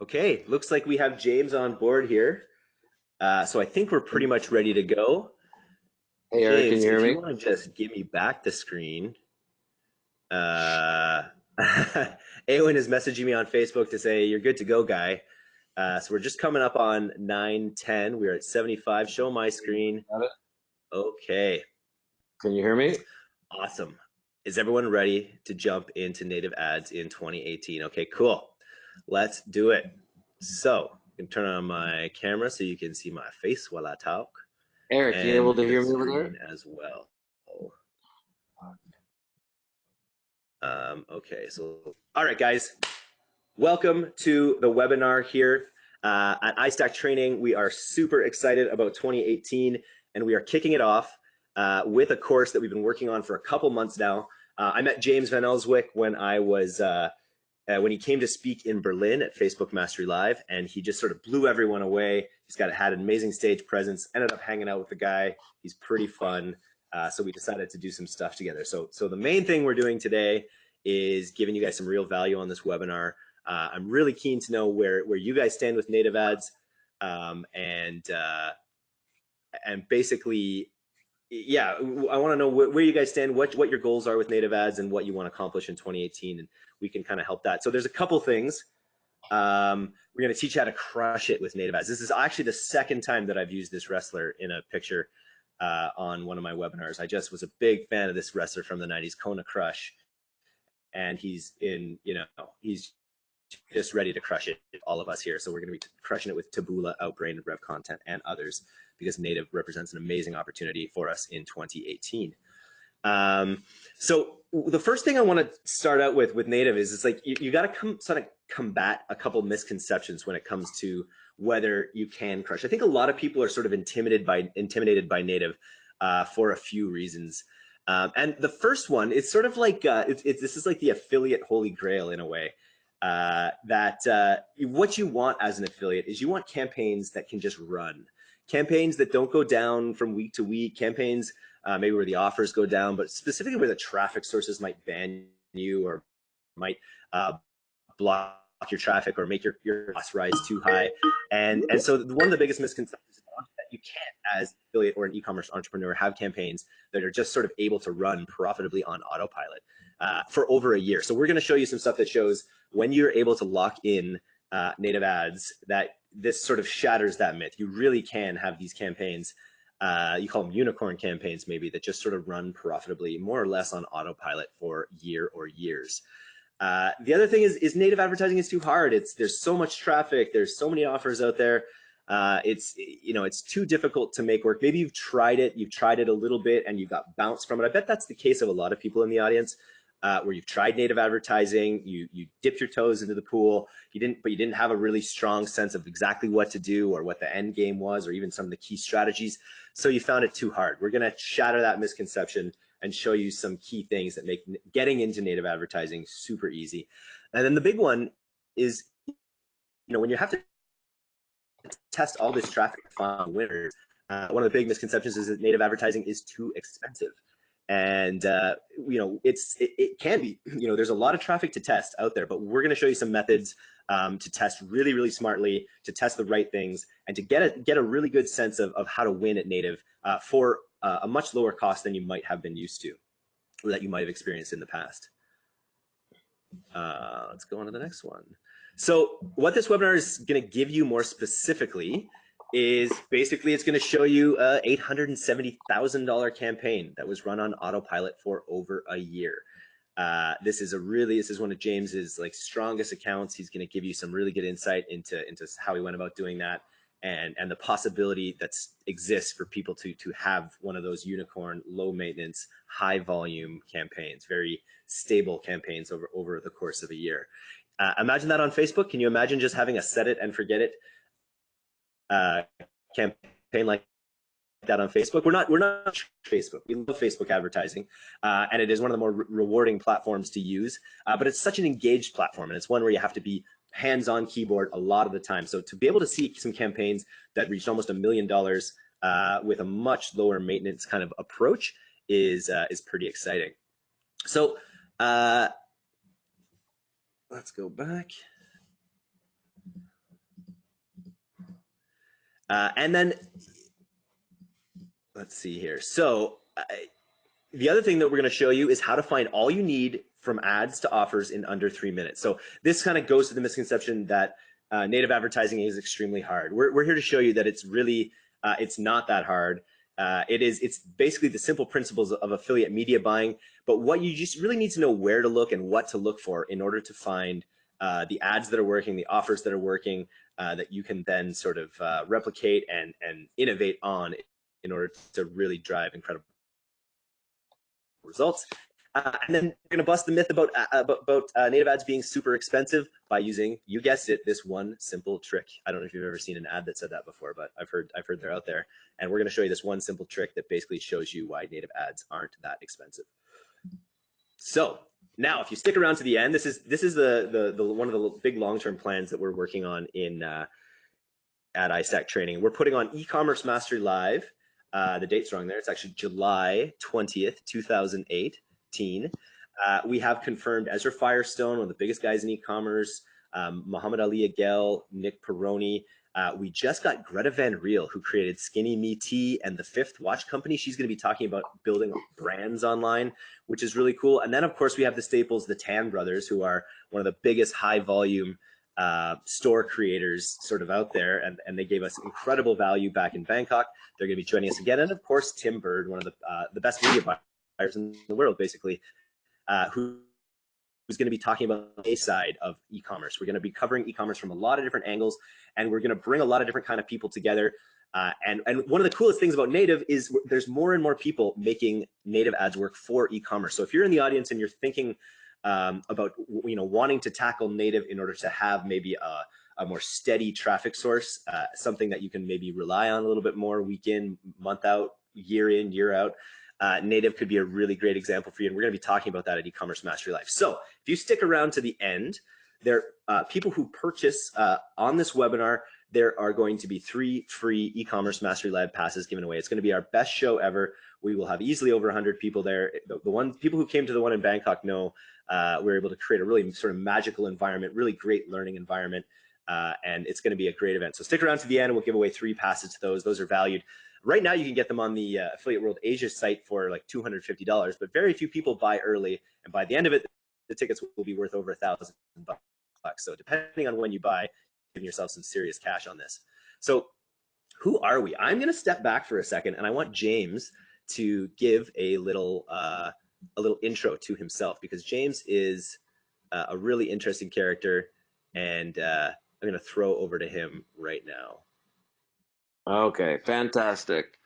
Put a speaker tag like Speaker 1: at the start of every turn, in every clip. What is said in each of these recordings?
Speaker 1: Okay, looks like we have James on board here. Uh, so I think we're pretty much ready to go.
Speaker 2: Hey, Eric,
Speaker 1: James,
Speaker 2: can you hear me?
Speaker 1: you want to just give me back the screen. Uh, Awen is messaging me on Facebook to say, you're good to go, guy. Uh, so we're just coming up on 910. We're at 75. Show my screen.
Speaker 2: Got it.
Speaker 1: Okay,
Speaker 2: Can you hear me?
Speaker 1: awesome. Is everyone ready to jump into native ads in 2018? Okay, cool. Let's do it. So I can turn on my camera so you can see my face while I talk.
Speaker 2: Eric, you able to hear me over there?
Speaker 1: As well. Um, okay, so all right, guys, welcome to the webinar here uh, at iStack Training. We are super excited about 2018, and we are kicking it off uh, with a course that we've been working on for a couple months now. Uh, I met James Van Elswyk when I was uh, when he came to speak in Berlin at Facebook Mastery Live, and he just sort of blew everyone away. He's got had an amazing stage presence. Ended up hanging out with the guy. He's pretty fun. Uh, so we decided to do some stuff together. So, so the main thing we're doing today is giving you guys some real value on this webinar. Uh, I'm really keen to know where where you guys stand with native ads, um, and uh, and basically, yeah, I want to know where, you guys stand, what what your goals are with native ads, and what you want to accomplish in 2018, and we can kind of help that. So there's a couple things. Um, we're going to teach you how to crush it with native ads. This is actually the second time that I've used this wrestler in a picture uh, on one of my webinars. I just was a big fan of this wrestler from the 90s, Kona Crush. And he's in, you know, he's just ready to crush it, all of us here. So we're going to be crushing it with Taboola, Outbrain, Rev Content, and others because native represents an amazing opportunity for us in 2018. Um, so the first thing I want to start out with with native is it's like you, you got to come sort of combat a couple misconceptions when it comes to whether you can crush. I think a lot of people are sort of intimidated by intimidated by native uh, for a few reasons. Um, and the first one, it's sort of like uh, this is like the affiliate holy grail in a way. Uh, that uh, what you want as an affiliate is you want campaigns that can just run, campaigns that don't go down from week to week, campaigns uh, maybe where the offers go down, but specifically where the traffic sources might ban you or might uh, block your traffic or make your, your costs rise too high. And, and so one of the biggest misconceptions is that you can't, as affiliate or an e-commerce entrepreneur, have campaigns that are just sort of able to run profitably on autopilot uh, for over a year. So we're going to show you some stuff that shows when you're able to lock in uh, native ads that this sort of shatters that myth. You really can have these campaigns uh, you call them unicorn campaigns maybe that just sort of run profitably more or less on autopilot for year or years. Uh, the other thing is, is native advertising is too hard. It's there's so much traffic, there's so many offers out there. Uh, it's you know it's too difficult to make work. Maybe you've tried it, you've tried it a little bit, and you got bounced from it. I bet that's the case of a lot of people in the audience uh, where you've tried native advertising, you you dipped your toes into the pool, you didn't, but you didn't have a really strong sense of exactly what to do or what the end game was, or even some of the key strategies. So you found it too hard. We're gonna shatter that misconception and show you some key things that make getting into native advertising super easy. And then the big one is, you know, when you have to test all this traffic to find winners, uh, one of the big misconceptions is that native advertising is too expensive and uh, you know it's it, it, can be you know there's a lot of traffic to test out there but we're going to show you some methods um, to test really really smartly to test the right things and to get a get a really good sense of, of how to win at native uh, for uh, a much lower cost than you might have been used to or that you might have experienced in the past. Uh, let's go on to the next one. So what this webinar is going to give you more specifically is basically it's going to show you a $870,000 campaign that was run on autopilot for over a year. Uh, this is a really, this is one of James's like strongest accounts. He's going to give you some really good insight into, into how he went about doing that and, and the possibility that exists for people to, to have one of those unicorn, low maintenance, high volume campaigns, very stable campaigns over, over the course of a year. Uh, imagine that on Facebook. Can you imagine just having a set it and forget it uh, campaign like that on Facebook. We're not we're not Facebook. We love Facebook advertising, uh, and it is one of the more re rewarding platforms to use. Uh, but it's such an engaged platform, and it's one where you have to be hands-on keyboard a lot of the time. So to be able to see some campaigns that reached almost a million dollars uh, with a much lower maintenance kind of approach is uh, is pretty exciting. So uh, let's go back. Uh, and then let's see here. So uh, the other thing that we're going to show you is how to find all you need from ads to offers in under three minutes. So this kind of goes to the misconception that uh, native advertising is extremely hard. We're, we're here to show you that it's really, uh, it's not that hard. Uh, it is, it's basically the simple principles of affiliate media buying, but what you just really need to know where to look and what to look for in order to find uh, the ads that are working, the offers that are working, uh, that you can then sort of uh, replicate and, and innovate on in order to really drive incredible results. Uh, and then we're going to bust the myth about uh, about, about uh, native ads being super expensive by using, you guessed it, this one simple trick. I don't know if you've ever seen an ad that said that before, but I've heard I've heard they're out there. And we're going to show you this one simple trick that basically shows you why native ads aren't that expensive. So now, if you stick around to the end, this is this is the the, the one of the big long term plans that we're working on in uh, at iStack Training. We're putting on e-commerce mastery live. Uh, the date's wrong there. It's actually July 20th, 2018. Uh, we have confirmed Ezra Firestone, one of the biggest guys in e-commerce, um, Muhammad Ali Agel, Nick Peroni. Uh, we just got Greta Van Riel, who created Skinny Me Tea and the Fifth Watch Company. She's going to be talking about building brands online, which is really cool. And then, of course, we have the staples, the Tan Brothers, who are one of the biggest high volume uh, store creators sort of out there, and, and they gave us incredible value back in Bangkok. They're going to be joining us again, and of course Tim Burd, one of the uh, the best media buyers in the world, basically, uh, who who's going to be talking about a side of e-commerce. We're going to be covering e-commerce from a lot of different angles, and we're going to bring a lot of different kind of people together. Uh, and and one of the coolest things about native is there's more and more people making native ads work for e-commerce. So if you're in the audience and you're thinking um, about you know wanting to tackle native in order to have maybe a, a more steady traffic source, uh, something that you can maybe rely on a little bit more week in, month out, year in, year out. Uh, native could be a really great example for you, and we're going to be talking about that at e-commerce mastery live. So if you stick around to the end, there uh, people who purchase uh, on this webinar there are going to be three free e-commerce mastery live passes given away. It's going to be our best show ever. We will have easily over 100 people there. The, the one people who came to the one in Bangkok know uh, we're able to create a really sort of magical environment, really great learning environment. Uh, and it's going to be a great event. So stick around to the end. We'll give away three passes to those. Those are valued. Right now, you can get them on the uh, Affiliate World Asia site for like $250, but very few people buy early. And by the end of it, the tickets will be worth over a thousand bucks. So depending on when you buy, you're giving yourself some serious cash on this. So who are we? I'm going to step back for a second, and I want James to give a little uh, a little intro to himself because James is uh, a really interesting character, and uh, I'm going to throw over to him right now.
Speaker 2: Okay, fantastic.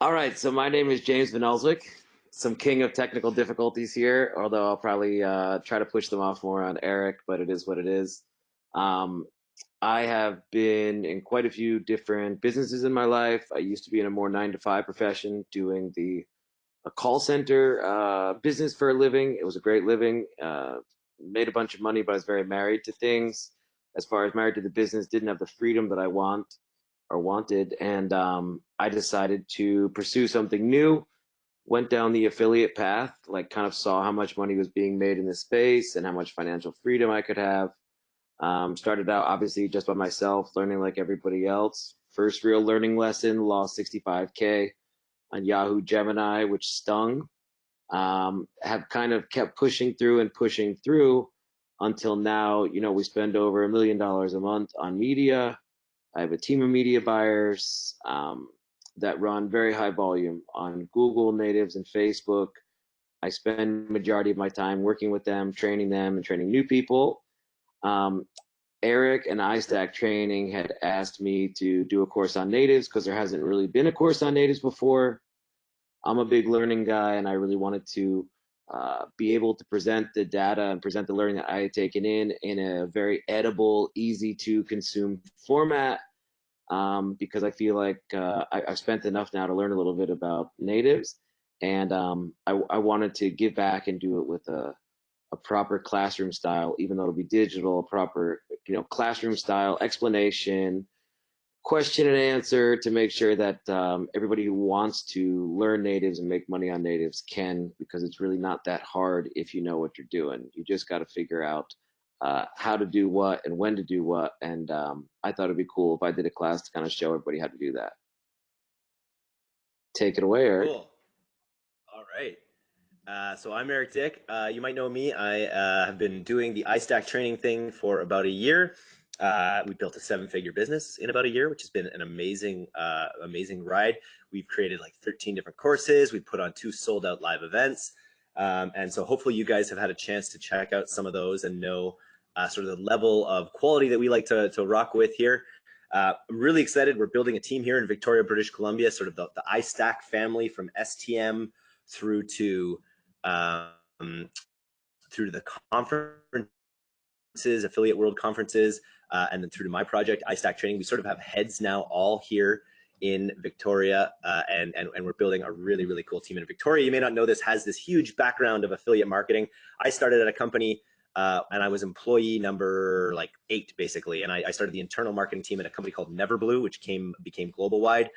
Speaker 2: All right, so my name is James Van Elswyk, some king of technical difficulties here, although I'll probably uh, try to push them off more on Eric, but it is what it is. Um, I have been in quite a few different businesses in my life. I used to be in a more nine to five profession doing the a call center uh, business for a living. It was a great living. Uh, made a bunch of money, but I was very married to things. As far as married to the business, didn't have the freedom that I want or wanted, and um, I decided to pursue something new. Went down the affiliate path, like kind of saw how much money was being made in this space and how much financial freedom I could have. Um, started out obviously just by myself, learning like everybody else. First real learning lesson, lost 65k on Yahoo Gemini, which stung. Um, have kind of kept pushing through and pushing through until now. You know, we spend over a million dollars a month on media. I have a team of media buyers um, that run very high volume on Google natives and Facebook. I spend majority of my time working with them, training them, and training new people. Um, Eric and iStack Training had asked me to do a course on natives because there hasn't really been a course on natives before. I'm a big learning guy and I really wanted to uh, be able to present the data and present the learning that I had taken in in a very edible, easy to consume format um, because I feel like uh, I, have spent enough now to learn a little bit about natives and um, I, I wanted to give back and do it with a a proper classroom style, even though it'll be digital, a proper, you know, classroom style explanation, question and answer to make sure that um, everybody who wants to learn natives and make money on natives can, because it's really not that hard if you know what you're doing. You just got to figure out uh, how to do what and when to do what. And um, I thought it'd be cool if I did a class to kind of show everybody how to do that. Take it away, Eric.
Speaker 1: Cool. All right. Uh, so I'm Eric Dick. Uh, you might know me. I uh, have been doing the iStack training thing for about a year. Uh, we built a seven-figure business in about a year, which has been an amazing, uh, amazing ride. We've created like 13 different courses. We put on two sold-out live events, um, and so hopefully you guys have had a chance to check out some of those and know uh, sort of the level of quality that we like to, to rock with here. Uh, I'm really excited. We're building a team here in Victoria, British Columbia, sort of the, the iStack family from STM through to um, through to the conferences, affiliate world conferences, uh, and then through to my project, iStack Training. We sort of have heads now all here in Victoria, uh, and, and, and we're building a really, really cool team in Victoria. You may not know this, has this huge background of affiliate marketing. I started at a company uh, and I was employee number like eight, basically. And I, I, started the internal marketing team at a company called Neverblue, which came became global wide.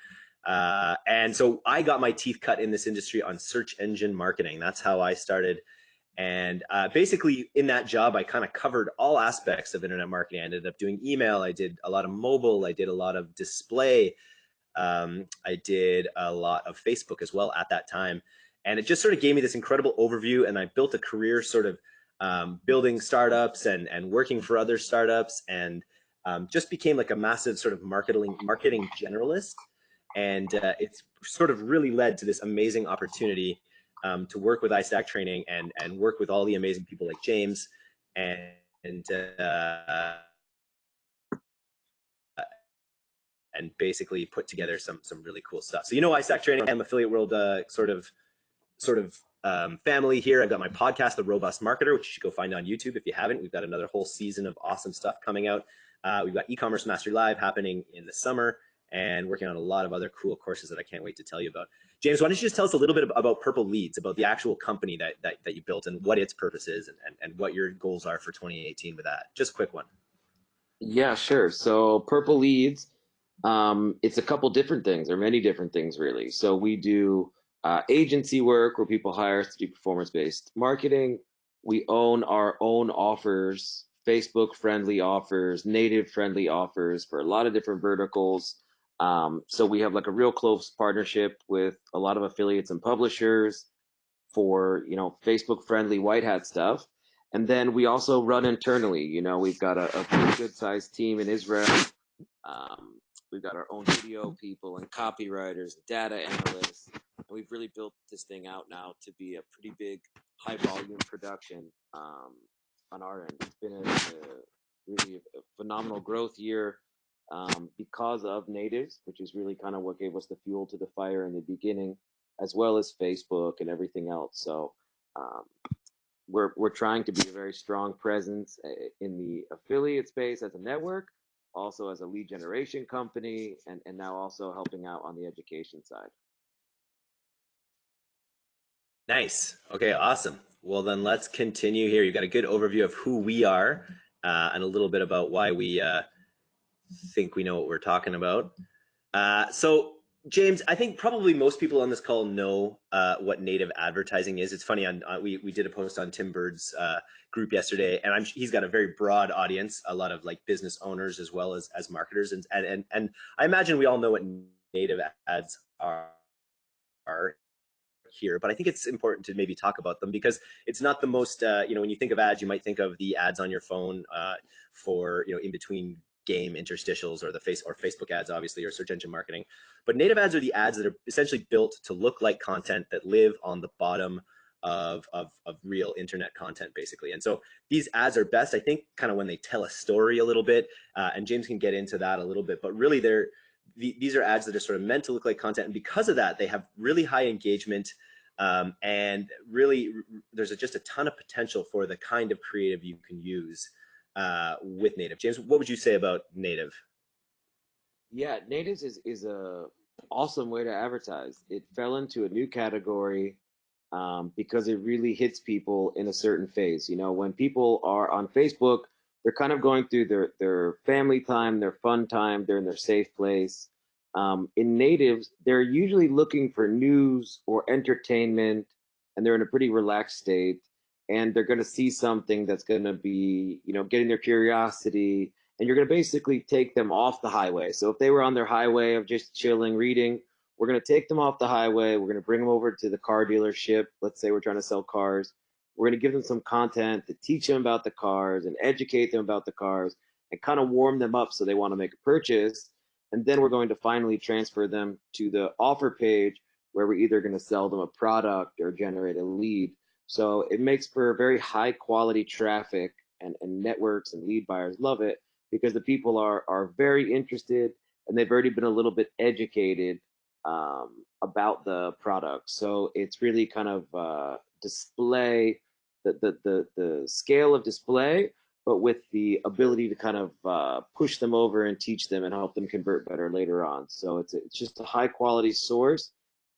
Speaker 1: Uh, and so I got my teeth cut in this industry on search engine marketing. That's how I started. And uh, basically, in that job, I kind of covered all aspects of internet marketing. I ended up doing email. I did a lot of mobile. I did a lot of display. Um, I did a lot of Facebook as well at that time. And it just sort of gave me this incredible overview. And I built a career sort of um, building startups and, and working for other startups and um, just became like a massive sort of marketing marketing generalist. And uh, it's sort of really led to this amazing opportunity um, to work with iStack training and, and work with all the amazing people like James and, and uh, and basically put together some some really cool stuff. So you know iStack training, I'm affiliate world uh, sort of sort of um, family here. I've got my podcast, The Robust Marketer, which you should go find on YouTube if you haven't. We've got another whole season of awesome stuff coming out. Uh, we've got e-commerce mastery live happening in the summer and working on a lot of other cool courses that I can't wait to tell you about. James, why don't you just tell us a little bit about Purple Leads, about the actual company that, that, that you built and what its purpose is and, and, and what your goals are for 2018 with that. Just a quick one.
Speaker 2: Yeah, sure. So Purple Leads, um, it's a couple different things or many different things really. So we do uh, agency work where people hire us to do performance-based marketing. We own our own offers, Facebook friendly offers, native friendly offers for a lot of different verticals. Um, so we have like a real close partnership with a lot of affiliates and publishers for, you know, Facebook friendly white hat stuff. And then we also run internally, you know, we've got a, a pretty good sized team in Israel. Um, we've got our own video people and copywriters, data analysts, And we've really built this thing out now to be a pretty big high volume production um, on our end. It's been a, a really a phenomenal growth year um, because of natives, which is really kind of what gave us the fuel to the fire in the beginning, as well as Facebook and everything else. So um, we're we're trying to be a very strong presence uh, in the affiliate space as a network, also as a lead generation company, and and now also helping out on the education side.
Speaker 1: Nice. Okay, awesome. Well, then let's continue here. You've got a good overview of who we are uh, and a little bit about why we uh, think we know what we're talking about. Uh, so, James, I think probably most people on this call know uh, what native advertising is. It's funny, on, uh, we, we did a post on Tim Burd's uh, group yesterday, and I'm, he's got a very broad audience, a lot of like business owners as well as, as marketers. And, and, and, and I imagine we all know what native ads are, are here, but I think it's important to maybe talk about them because it's not the most, uh, you know, when you think of ads, you might think of the ads on your phone uh, for, you know, in between game interstitials or the face or Facebook ads, obviously, or search engine marketing. But native ads are the ads that are essentially built to look like content that live on the bottom of, of, of real internet content, basically. And so these ads are best, I think, kind of when they tell a story a little bit, uh, and James can get into that a little bit, but really they're, the, these are ads that are sort of meant to look like content. And because of that, they have really high engagement um, and really there's a, just a ton of potential for the kind of creative you can use uh, with native. James, what would you say about native?
Speaker 2: Yeah, natives is, is a awesome way to advertise. It fell into a new category um, because it really hits people in a certain phase. You know, when people are on Facebook, they're kind of going through their, their family time, their fun time, they're in their safe place. Um, in natives, they're usually looking for news or entertainment, and they're in a pretty relaxed state. And they're going to see something that's going to be, you know, getting their curiosity, and you're going to basically take them off the highway. So if they were on their highway of just chilling, reading, we're going to take them off the highway. We're going to bring them over to the car dealership. Let's say we're trying to sell cars. We're going to give them some content to teach them about the cars and educate them about the cars and kind of warm them up so they want to make a purchase. And then we're going to finally transfer them to the offer page where we're either going to sell them a product or generate a lead. So it makes for very high quality traffic and, and networks and lead buyers love it because the people are, are very interested and they've already been a little bit educated um, about the product. So it's really kind of uh, display, the, the, the, the scale of display, but with the ability to kind of uh, push them over and teach them and help them convert better later on. So it's, it's just a high quality source.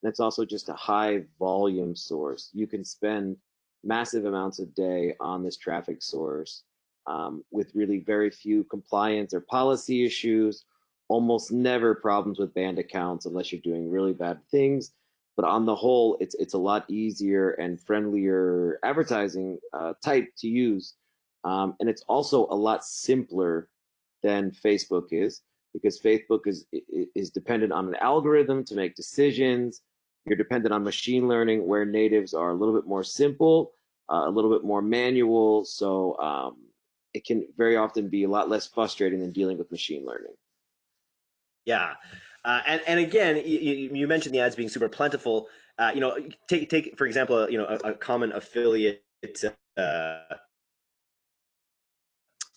Speaker 2: It's also just a high volume source. You can spend massive amounts a day on this traffic source um, with really very few compliance or policy issues almost never problems with banned accounts unless you're doing really bad things. But on the whole, it's it's a lot easier and friendlier advertising uh, type to use, um, and it's also a lot simpler than Facebook is because Facebook is is dependent on an algorithm to make decisions. You're dependent on machine learning, where natives are a little bit more simple, uh, a little bit more manual. So um, it can very often be a lot less frustrating than dealing with machine learning.
Speaker 1: Yeah. Uh, and, and again, you, you, mentioned the ads being super plentiful. Uh, you know, take take for example, you know, a, a common affiliate uh,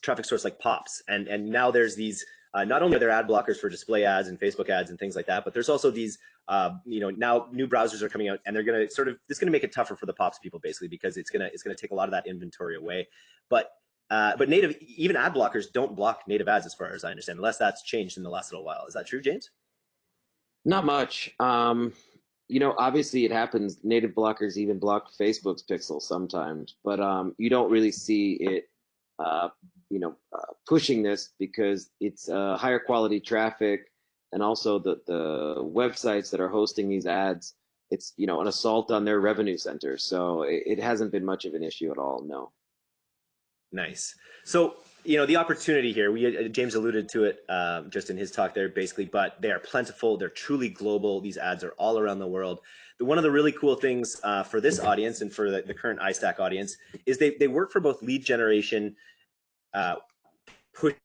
Speaker 1: traffic source like Pops, and and now there's these. Uh, not only are there ad blockers for display ads and Facebook ads and things like that, but there's also these. Uh, you know, now new browsers are coming out, and they're going to sort of this is going to make it tougher for the Pops people basically because it's gonna it's gonna take a lot of that inventory away. But uh, but native, even ad blockers don't block native ads as far as I understand, unless that's changed in the last little while. Is that true, James?
Speaker 2: Not much. Um, you know, obviously it happens. Native blockers even block Facebook's pixel sometimes, but um, you don't really see it, uh, you know, uh, pushing this because it's uh, higher quality traffic and also the, the websites that are hosting these ads, it's, you know, an assault on their revenue center. So it, it hasn't been much of an issue at all, no.
Speaker 1: Nice. So, you know, the opportunity here, we uh, James alluded to it um, just in his talk there, basically, but they are plentiful. They're truly global. These ads are all around the world. One of the really cool things uh, for this audience and for the, the, current iStack audience is they, they work for both lead generation, uh, pushing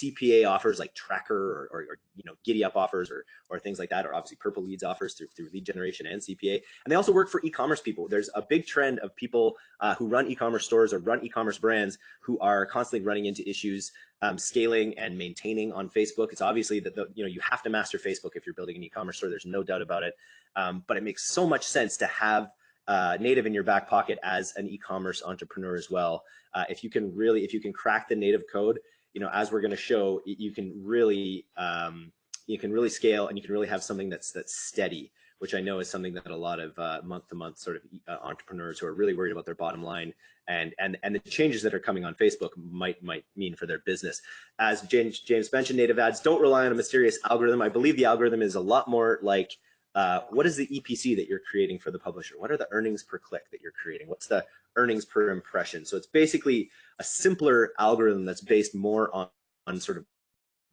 Speaker 1: CPA offers like Tracker or, or, or, you know Giddy Up offers or or things like that, or obviously Purple Leads offers through, through lead generation and CPA. And they also work for e-commerce people. There's a big trend of people uh, who run e-commerce stores or run e-commerce brands who are constantly running into issues um, scaling and maintaining on Facebook. It's obviously that the, you know you have to master Facebook if you're building an e-commerce store. There's no doubt about it. Um, but it makes so much sense to have uh, native in your back pocket as an e-commerce entrepreneur as well. Uh, if you can really, if you can crack the native code, you know, as we're going to show, you can really um, you can really scale and you can really have something that's that's steady, which I know is something that a lot of month to month sort of uh, entrepreneurs who are really worried about their bottom line and and and the changes that are coming on Facebook might might mean for their business. As James James mentioned, native ads don't rely on a mysterious algorithm. I believe the algorithm is a lot more like uh, what is the EPC that you're creating for the publisher? What are the earnings per click that you're creating? What's the earnings per impression? So it's basically a simpler algorithm that's based more on, on sort of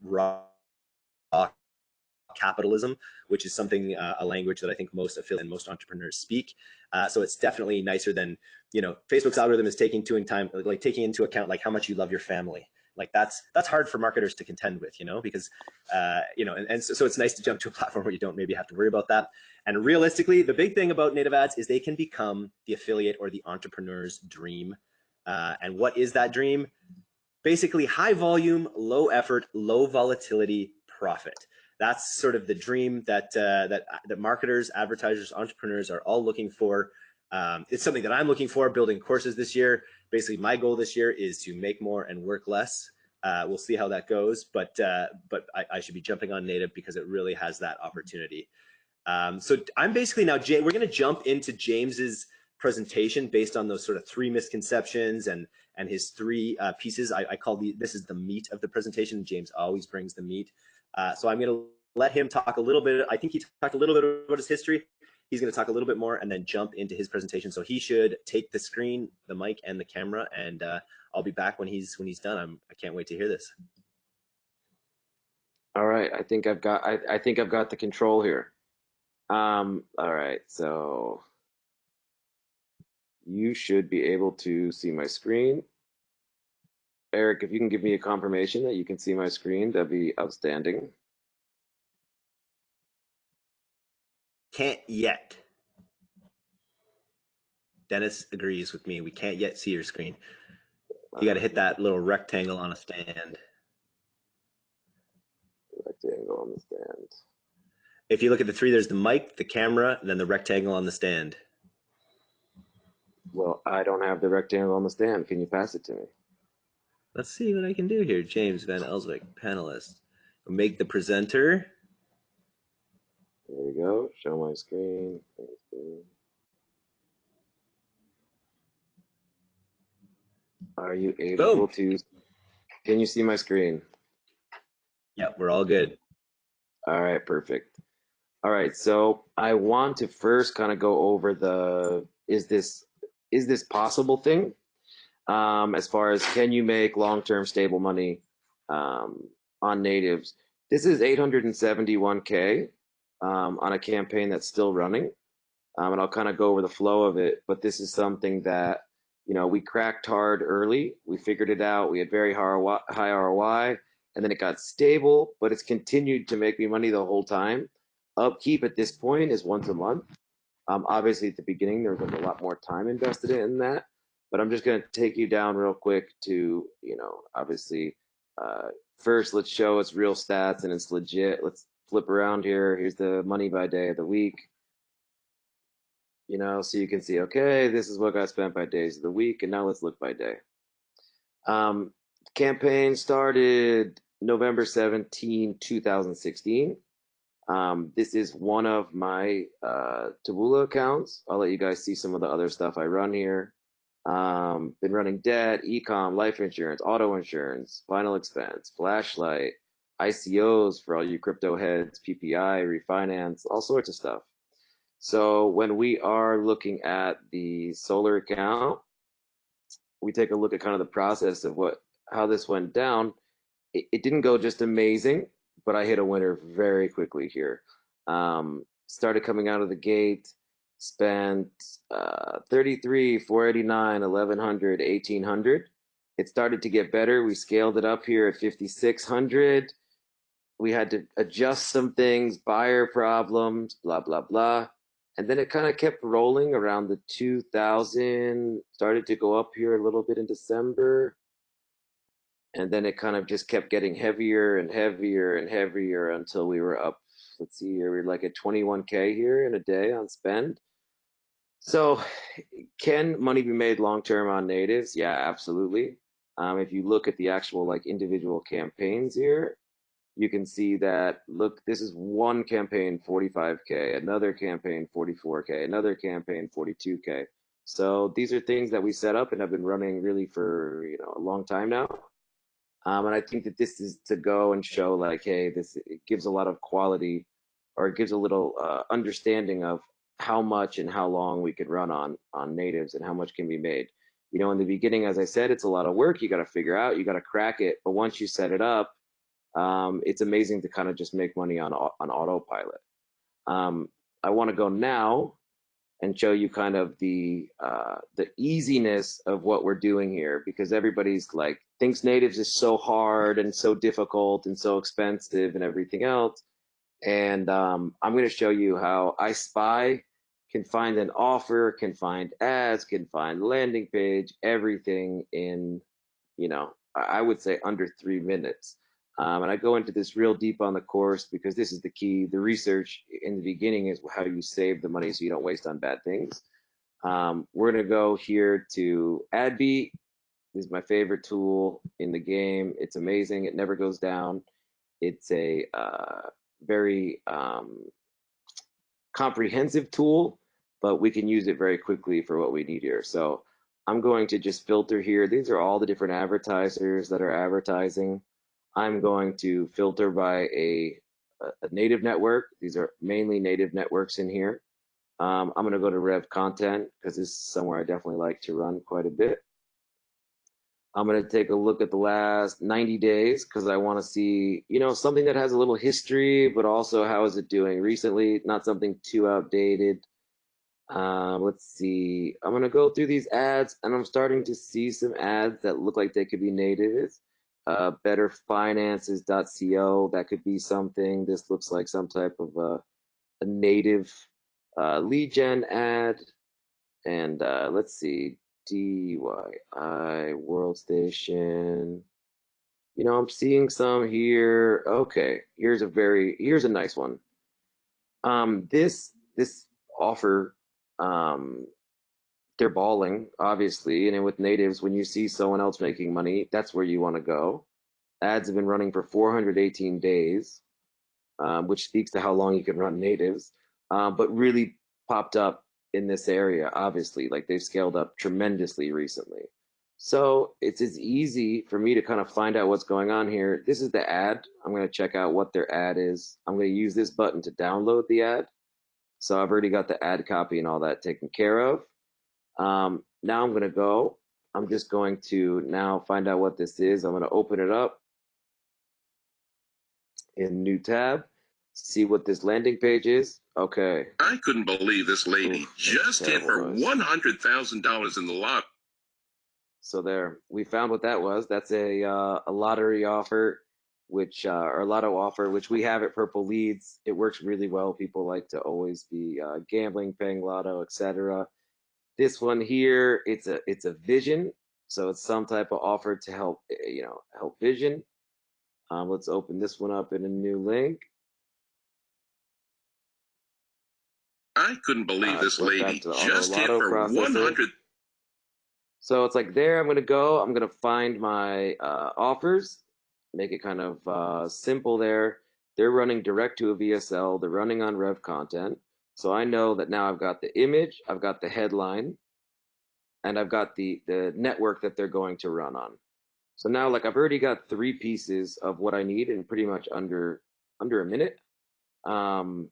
Speaker 1: raw capitalism, which is something, uh, a language that I think most affiliate and most entrepreneurs speak. Uh, so it's definitely nicer than, you know, Facebook's algorithm is taking into time, like taking into account like how much you love your family like that's that's hard for marketers to contend with you know because uh, you know and, and so, so, it's nice to jump to a platform where you don't maybe have to worry about that. And realistically the big thing about native ads is they can become the affiliate or the entrepreneur's dream. Uh, and what is that dream? Basically high volume low effort low volatility profit. That's sort of the dream that uh, that that marketers advertisers entrepreneurs are all looking for. Um, it's something that I'm looking for building courses this year. Basically, my goal this year is to make more and work less. Uh, we'll see how that goes, but uh, but I, I, should be jumping on native because it really has that opportunity. Um, so I'm basically now, Jay, we're going to jump into James's presentation based on those sort of three misconceptions and and his three uh, pieces. I, I, call the this is the meat of the presentation. James always brings the meat. Uh, so I'm going to let him talk a little bit. I think he talked a little bit about his history He's going to talk a little bit more and then jump into his presentation. So he should take the screen, the mic, and the camera, and uh, I'll be back when he's when he's done. I'm I can't wait to hear this.
Speaker 2: All right, I think I've got I, I think I've got the control here. Um, all right, so you should be able to see my screen. Eric, if you can give me a confirmation that you can see my screen, that'd be outstanding.
Speaker 1: Can't yet. Dennis agrees with me. We can't yet see your screen. You got to hit that little rectangle on a stand.
Speaker 2: Rectangle on the stand.
Speaker 1: If you look at the three, there's the mic, the camera, and then the rectangle on the stand.
Speaker 2: Well, I don't have the rectangle on the stand. Can you pass it to me?
Speaker 1: Let's see what I can do here. James Van Elswyk, panelist. Make the presenter.
Speaker 2: There we go. Show my screen. Are you able
Speaker 1: Boom.
Speaker 2: to? Can you see my screen?
Speaker 1: Yeah, we're all good.
Speaker 2: All right, perfect. All right, so I want to first kind of go over the is this is this possible thing um, as far as can you make long-term stable money um, on natives. This is 871k um, on a campaign that's still running, um, and I'll kind of go over the flow of it. But this is something that you know we cracked hard early. We figured it out. We had very high ROI, and then it got stable, but it's continued to make me money the whole time. Upkeep at this point is once a month. Um, obviously, at the beginning, there was a lot more time invested in that, but I'm just going to take you down real quick to, you know, obviously, uh, first let's show its real stats and it's legit. Let's flip around here. Here's the money by day of the week. You know, so you can see, okay, this is what got spent by days of the week, and now let's look by day. Um, campaign started November 17, 2016. Um, this is one of my uh, Taboola accounts. I'll let you guys see some of the other stuff I run here. Um, been running debt, ecom, life insurance, auto insurance, final expense, flashlight, ICOs for all you crypto heads, PPI, refinance, all sorts of stuff. So when we are looking at the solar account, we take a look at kind of the process of what how this went down. It, it didn't go just amazing but I hit a winner very quickly here. Um, started coming out of the gate, spent uh, 33, 489, 1100, 1800. It started to get better. We scaled it up here at 5600. We had to adjust some things, buyer problems, blah, blah, blah. And then it kind of kept rolling around the 2000, started to go up here a little bit in December. And then it kind of just kept getting heavier and heavier and heavier until we were up let's see here we're like at 21k here in a day on spend. So can money be made long term on natives? Yeah absolutely. Um, if you look at the actual like individual campaigns here you can see that look this is one campaign 45k another campaign 44k another campaign 42k so these are things that we set up and have been running really for you know a long time now um, and I think that this is to go and show like, hey, this it gives a lot of quality or it gives a little uh, understanding of how much and how long we could run on on natives and how much can be made. You know, in the beginning, as I said, it's a lot of work. You got to figure out, you got to crack it. But once you set it up, um, it's amazing to kind of just make money on on autopilot. Um, I want to go now and show you kind of the uh, the easiness of what we're doing here because everybody's like thinks natives is so hard and so difficult and so expensive and everything else. And um, I'm going to show you how I spy can find an offer, can find ads, can find landing page, everything in, you know, I would say under three minutes. Um, and I go into this real deep on the course because this is the key. The research in the beginning is how you save the money so you don't waste on bad things. Um, we're going to go here to AdBeat. This is my favorite tool in the game. It's amazing. It never goes down. It's a uh, very um, comprehensive tool, but we can use it very quickly for what we need here. So I'm going to just filter here. These are all the different advertisers that are advertising. I'm going to filter by a, a native network. These are mainly native networks in here. Um, I'm going to go to Rev Content because this is somewhere I definitely like to run quite a bit. I'm going to take a look at the last 90 days because I want to see, you know, something that has a little history, but also how is it doing recently? Not something too outdated. Um, let's see. I'm going to go through these ads and I'm starting to see some ads that look like they could be native. Uh, betterfinances.co, that could be something. This looks like some type of a, native uh, lead gen ad. And uh, let's see, DYI World Station. You know, I'm seeing some here. Okay, here's a very here's a nice one. Um, this this offer, um, they're balling obviously, and with natives, when you see someone else making money, that's where you want to go. Ads have been running for 418 days, um, which speaks to how long you can run natives. Uh, but really popped up in this area, obviously, like they've scaled up tremendously recently. So it's as easy for me to kind of find out what's going on here. This is the ad. I'm going to check out what their ad is. I'm going to use this button to download the ad. So I've already got the ad copy and all that taken care of. Um, now I'm going to go. I'm just going to now find out what this is. I'm going to open it up in new tab, see what this landing page is. Okay.
Speaker 3: I couldn't believe this lady
Speaker 2: Oof,
Speaker 3: just hit her one hundred thousand dollars in the lot.
Speaker 2: So there, we found what that was. That's a uh, a lottery offer, which uh, or a lotto offer, which we have at Purple Leads. It works really well. People like to always be uh, gambling, paying lotto, etc. This one here, it's a it's a vision, so it's some type of offer to help eh, you know help vision. Um, let's open this one up in a new link.
Speaker 3: I couldn't believe
Speaker 2: Uh,
Speaker 3: this lady
Speaker 2: to the auto
Speaker 3: just hit her one hundred.
Speaker 2: So it's like there, I'm gonna go, I'm gonna find my uh, offers, make it kind of uh, simple there. They're running direct to a VSL, they're running on Rev content. So I know that now I've got the image, I've got the headline, and I've got the, the network that they're going to run on. So now like I've already got three pieces of what I need in pretty much under under a minute. Um,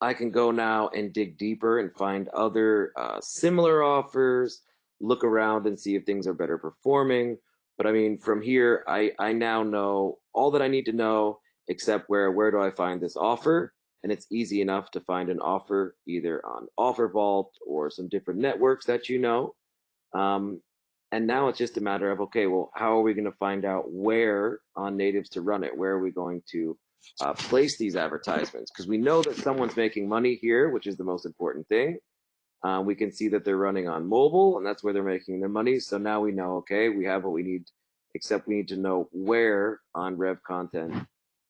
Speaker 2: I can go now and dig deeper and find other uh, similar offers, look around and see if things are better performing. But I mean, from here, I, I now know all that I need to know, except where, where do I find this offer? And it's easy enough to find an offer either on Offer Vault or some different networks that you know. Um, and now it's just a matter of, okay, well, how are we going to find out where on natives to run it? Where are we going to uh, place these advertisements because we know that someone's making money here, which is the most important thing. Uh, we can see that they're running on mobile, and that's where they're making their money. So now we know, okay, we have what we need, except we need to know where on Rev content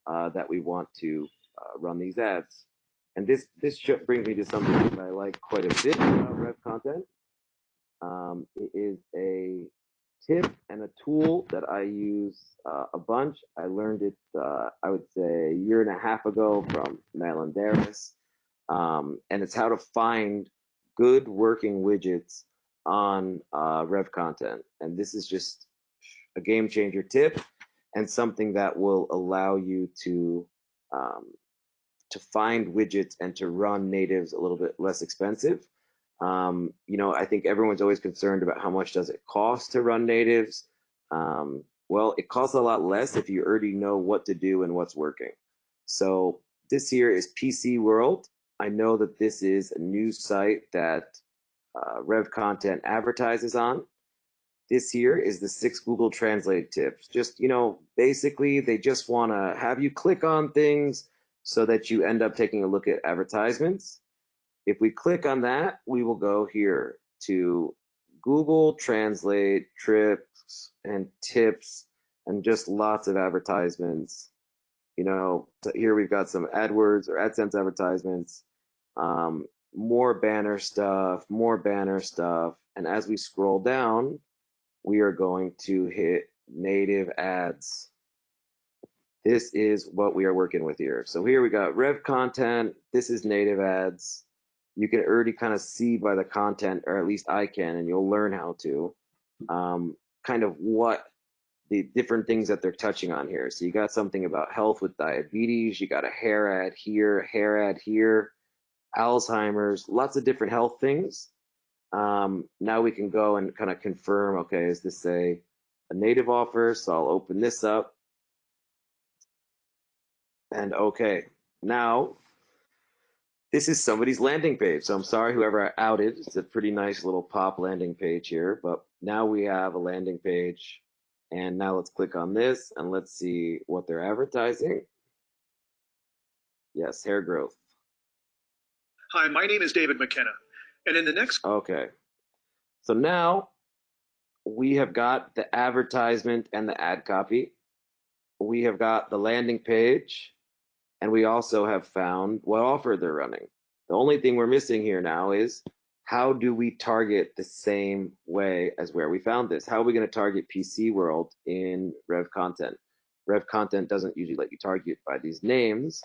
Speaker 2: uh, that we want to uh, run these ads. And this this brings me to something that I like quite a bit about Rev content. Um, it is a tip and a tool that I use uh, a bunch. I learned it, uh, I would say, a year and a half ago from Madeline Darris. Um, and it's how to find good working widgets on uh, Rev content. And this is just a game changer tip and something that will allow you to um, to find widgets and to run natives a little bit less expensive. Um, you know, I think everyone's always concerned about how much does it cost to run natives. Um, well, it costs a lot less if you already know what to do and what's working. So this here is PC World. I know that this is a new site that uh, Rev Content advertises on. This here is the six Google Translate tips. Just, you know, basically they just want to have you click on things so that you end up taking a look at advertisements. If we click on that, we will go here to Google Translate trips and tips and just lots of advertisements. You know, here we've got some AdWords or AdSense advertisements, um, more banner stuff, more banner stuff. And as we scroll down, we are going to hit native ads. This is what we are working with here. So here we got Rev content. This is native ads. You can already kind of see by the content, or at least I can, and you'll learn how to, um, kind of what the different things that they're touching on here. So you got something about health with diabetes. You got a hair ad here, hair ad here. Alzheimer's, lots of different health things. Um, now we can go and kind of confirm, okay, is this a, a native offer? So I'll open this up. And okay, now this is somebody's landing page. So I'm sorry, whoever I outed. It's a pretty nice little pop landing page here, but now we have a landing page. And now let's click on this and let's see what they're advertising. Yes, hair growth.
Speaker 4: Hi, my name is David McKenna. And in the next
Speaker 2: Okay. So now we have got the advertisement and the ad copy. We have got the landing page and we also have found what offer they're running. The only thing we're missing here now is how do we target the same way as where we found this? How are we going to target PC World in Rev Content? Rev Content doesn't usually let you target by these names.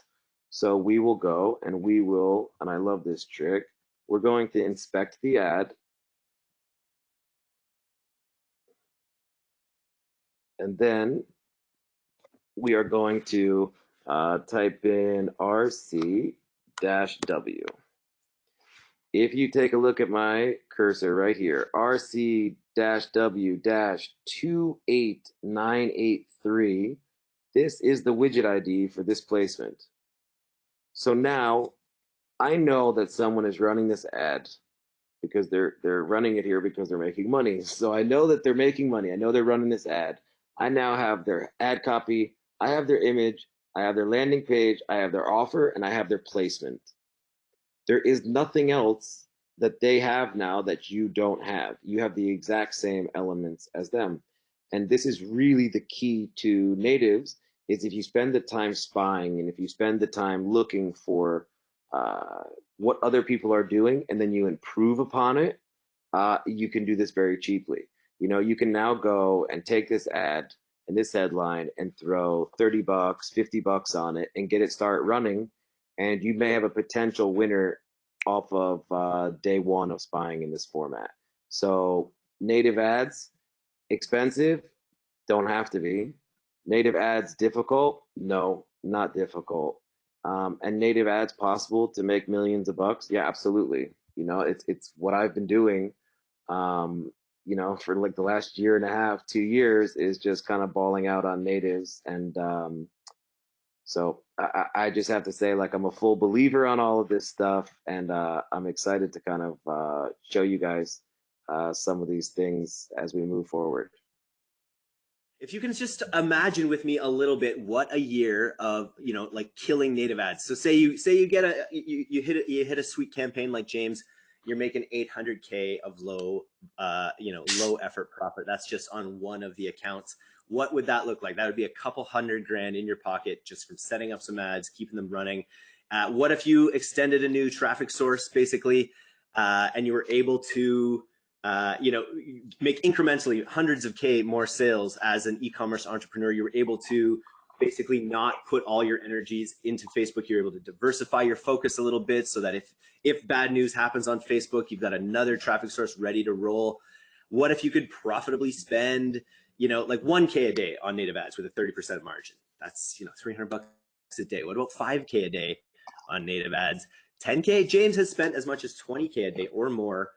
Speaker 2: So we will go and we will, and I love this trick, we're going to inspect the ad. And then we are going to uh, type in RC dash W. If you take a look at my cursor right here, RC dash W dash 28983, this is the widget ID for this placement. So now I know that someone is running this ad because they're they're running it here because they're making money. So I know that they're making money. I know they're running this ad. I now have their ad copy, I have their image, I have their landing page, I have their offer, and I have their placement. There is nothing else that they have now that you don't have. You have the exact same elements as them. And this is really the key to natives is if you spend the time spying and if you spend the time looking for uh, what other people are doing and then you improve upon it, uh, you can do this very cheaply. You know, you can now go and take this ad and this headline and throw 30 bucks, 50 bucks on it and get it start running. And you may have a potential winner off of uh, day one of spying in this format. So native ads, expensive, don't have to be. Native ads difficult? No, not difficult. Um, and native ads possible to make millions of bucks? Yeah, absolutely. You know, it's it's what I've been doing. Um, you know, for like the last year and a half, two years, is just kind of balling out on natives, and um, so I, I just have to say, like, I'm a full believer on all of this stuff, and uh, I'm excited to kind of uh, show you guys uh, some of these things as we move forward.
Speaker 1: If you can just imagine with me a little bit what a year of you know like killing native ads. So say you say you get a you, you hit a, you hit a sweet campaign like James, you're making 800k of low uh, you know low effort profit. That's just on one of the accounts. What would that look like? That would be a couple hundred grand in your pocket just from setting up some ads, keeping them running. Uh, what if you extended a new traffic source basically, uh, and you were able to uh, you know, make incrementally hundreds of K more sales as an e-commerce entrepreneur. You were able to basically not put all your energies into Facebook. You're able to diversify your focus a little bit so that if, if bad news happens on Facebook, you've got another traffic source ready to roll. What if you could profitably spend, you know, like 1K a day on native ads with a 30% margin? That's, you know, 300 bucks a day. What about 5K a day on native ads? 10K, James has spent as much as 20K a day or more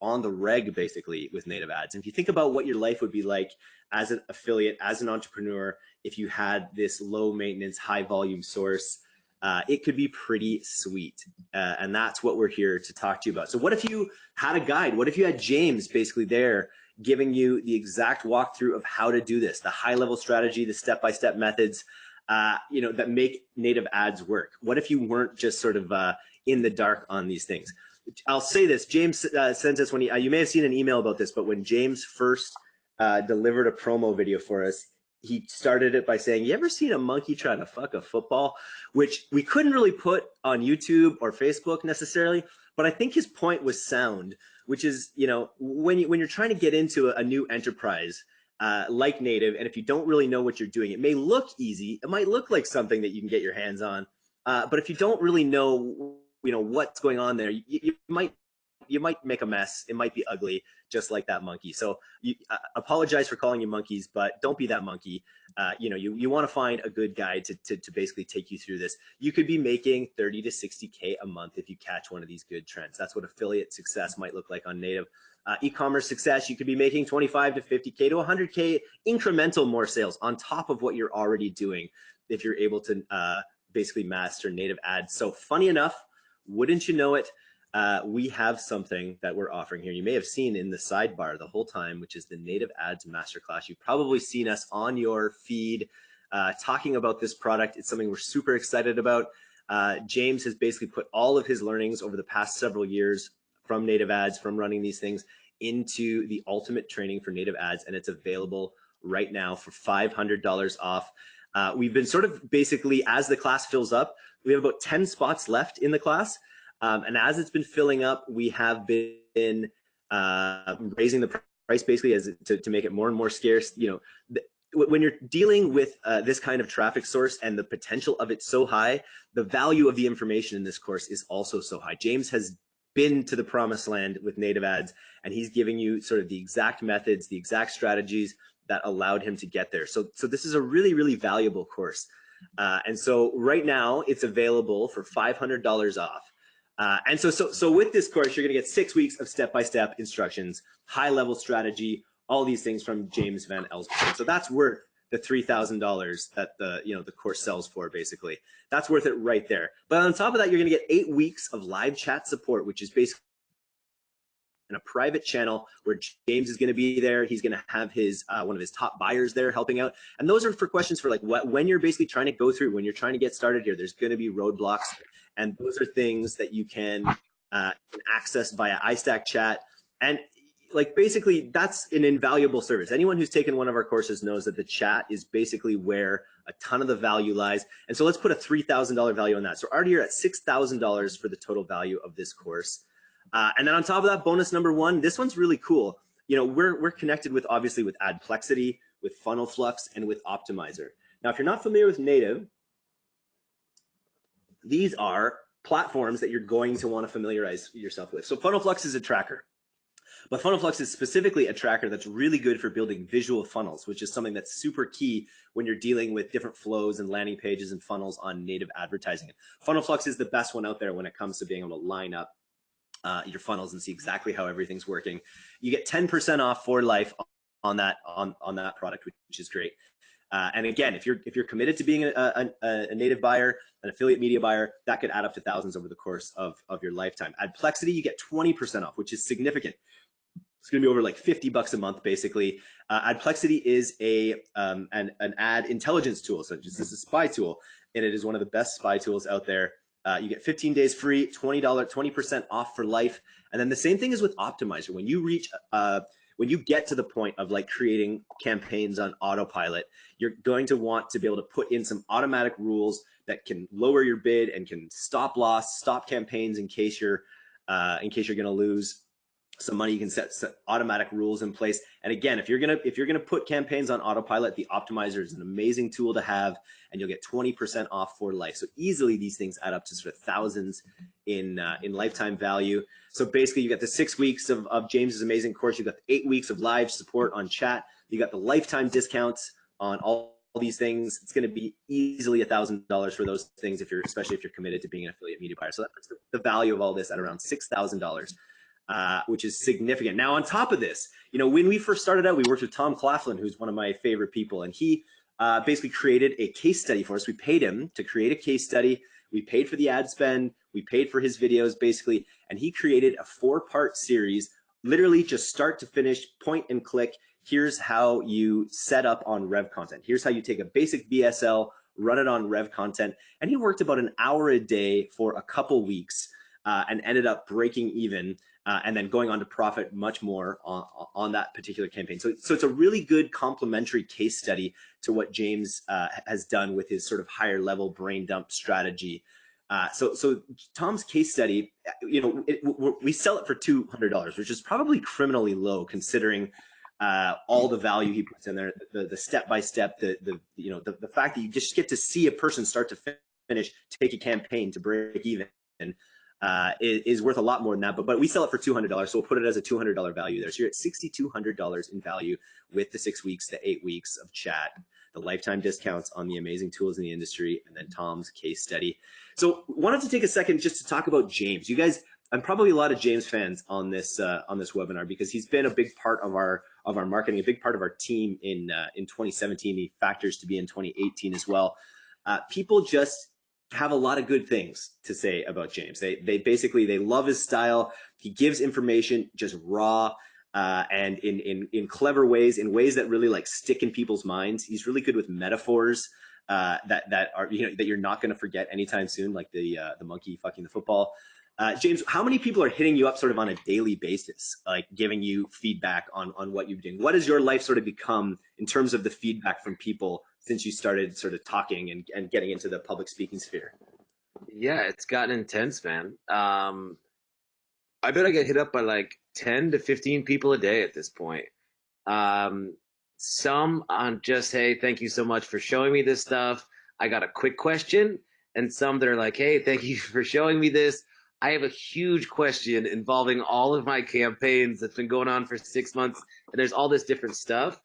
Speaker 1: on the reg basically with native ads. And if you think about what your life would be like as an affiliate, as an entrepreneur, if you had this low maintenance, high volume source, uh, it could be pretty sweet. Uh, and that's what we're here to talk to you about. So what if you had a guide? What if you had James basically there giving you the exact walkthrough of how to do this, the high level strategy, the step-by-step -step methods, uh, you know, that make native ads work? What if you weren't just sort of uh, in the dark on these things? I'll say this. James uh, sent us when he, uh, you may have seen an email about this, but when James first delivered a promo video for us, he started it by saying, "You ever seen a monkey trying to fuck a football?" Which we couldn't really put on YouTube or Facebook necessarily, but I think his point was sound. Which is, you know, when you when you're trying to get into a, a new enterprise. Uh, like native, and if you don't really know what you're doing, it may look easy. It might look like something that you can get your hands on, uh, but if you don't really know you know what's going on there you, you might you might make a mess. It might be ugly, just like that monkey. So you uh, apologize for calling you monkeys, but don't be that monkey. Uh, you know, you, you want to find a good guide to, to, to basically take you through this. You could be making 30 to 60K a month if you catch one of these good trends. That's what affiliate success might look like on native. Uh, e-commerce success, you could be making 25 to 50K to 100K incremental more sales on top of what you're already doing if you're able to uh, basically master native ads. So funny enough, wouldn't you know it, uh, we have something that we're offering here. You may have seen in the sidebar the whole time, which is the Native Ads Masterclass. You've probably seen us on your feed uh, talking about this product. It's something we're super excited about. Uh, James has basically put all of his learnings over the past several years from native ads, from running these things into the ultimate training for native ads, and it's available right now for $500 off. Uh, we've been sort of basically, as the class fills up, we have about 10 spots left in the class. Um, and as it's been filling up, we have been uh, raising the price basically as to, to make it more and more scarce. You know, when you're dealing with uh, this kind of traffic source and the potential of it so high, the value of the information in this course is also so high. James has been to the promised land with native ads and he's giving you sort of the exact methods, the exact strategies that allowed him to get there. So, so this is a really, really valuable course. Uh, and so right now it's available for $500 off. Uh, and so, so, so with this course, you're going to get six weeks of step-by-step -step instructions, high-level strategy, all these things from James Van Elswyk. So that's worth the $3,000 that the, you know, the course sells for basically. That's worth it right there. But on top of that, you're going to get eight weeks of live chat support, which is basically in a private channel where James is going to be there. He's going to have his uh, one of his top buyers there helping out. And those are for questions for like what when you're basically trying to go through when you're trying to get started here. There's going to be roadblocks, and those are things that you can, uh, access via iStack Chat. And like basically that's an invaluable service. Anyone who's taken one of our courses knows that the chat is basically where a ton of the value lies. And so let's put a $3,000 value on that. So already you're at $6,000 for the total value of this course. Uh, and then on top of that, bonus number one, this one's really cool. You know, we're, we're connected with obviously with Adplexity, with Funnel Flux, and with Optimizer. Now, if you're not familiar with Native, these are platforms that you're going to want to familiarize yourself with. So Funnel Flux is a tracker. But Funnel Flux is specifically a tracker that's really good for building visual funnels, which is something that's super key when you're dealing with different flows and landing pages and funnels on native advertising. Funnel Flux is the best one out there when it comes to being able to line up uh, your funnels and see exactly how everything's working. You get 10% off for life on that on on that product, which is great. Uh, and again, if you're if you're committed to being a, a, a, native buyer, an affiliate media buyer, that could add up to thousands over the course of, of your lifetime. Adplexity, you get 20% off, which is significant. It's going to be over like 50 bucks a month, basically. Uh, Adplexity is a um, an, an ad intelligence tool, so this is a spy tool, and it is one of the best spy tools out there. Uh, you get 15 days free, $20, 20% off for life. And then the same thing is with Optimizer. When you reach, uh, when you get to the point of like creating campaigns on autopilot, you're going to want to be able to put in some automatic rules that can lower your bid and can stop loss, stop campaigns in case you're, uh, in case you're going to lose some money you can set, set, automatic rules in place. And again if you're gonna if you're gonna put campaigns on autopilot the optimizer is an amazing tool to have and you'll get 20% off for life. So easily these things add up to sort of thousands in uh, in lifetime value. So basically you got the six weeks of, of james's amazing course. You got the eight weeks of live support on chat. You got the lifetime discounts on all all these things. It's going to be easily a thousand dollars for those things if you're especially if you're committed to being an affiliate media buyer. So that puts the value of all this at around six thousand dollars uh, which is significant. Now, on top of this, you know, when we first started out, we worked with Tom Claflin, who's one of my favorite people, and he uh, basically created a case study for us. We paid him to create a case study. We paid for the ad spend. We paid for his videos, basically, and he created a four-part series, literally just start to finish, point and click. Here's how you set up on Rev content. Here's how you take a basic BSL, run it on Rev content, and he worked about an hour a day for a couple weeks uh, and ended up breaking even uh, and then going on to profit much more on, on that particular campaign. So, so it's a really good complementary case study to what James uh, has done with his sort of higher level brain dump strategy. Uh, so, so Tom's case study, you know, it, we sell it for two hundred dollars, which is probably criminally low considering uh, all the value he puts in there, the, the step by step, the the you know the, the fact that you just get to see a person start to finish take a campaign to break even uh, is, is, worth a lot more than that. But but we sell it for two hundred dollars, so we'll put it as a two hundred dollar value there. So you're at sixty two hundred dollars in value with the six weeks the eight weeks of chat, the lifetime discounts on the amazing tools in the industry, and then Tom's case study. So wanted to take a second just to talk about James. You guys, I'm probably a lot of James fans on this uh, on this webinar because he's been a big part of our of our marketing, a big part of our team in uh, in 2017. He factors to be in 2018 as well. Uh, people just have a lot of good things to say about James. They they basically they love his style. He gives information just raw uh, and in in in clever ways, in ways that really like stick in people's minds. He's really good with metaphors uh, that that are you know that you're not going to forget anytime soon, like the uh, the monkey fucking the football. Uh, James, how many people are hitting you up sort of on a daily basis, like giving you feedback on on what you're doing? What has your life sort of become in terms of the feedback from people since you started sort of talking and, and getting into the public speaking sphere?
Speaker 2: Yeah, it's gotten intense, man. Um, I bet I get hit up by like 10 to 15 people a day at this point. Um, some on just, hey, thank you so much for showing me this stuff. I got a quick question. And some that are like, hey, thank you for showing me this. I have a huge question involving all of my campaigns that's been going on for six months. And there's all this different stuff.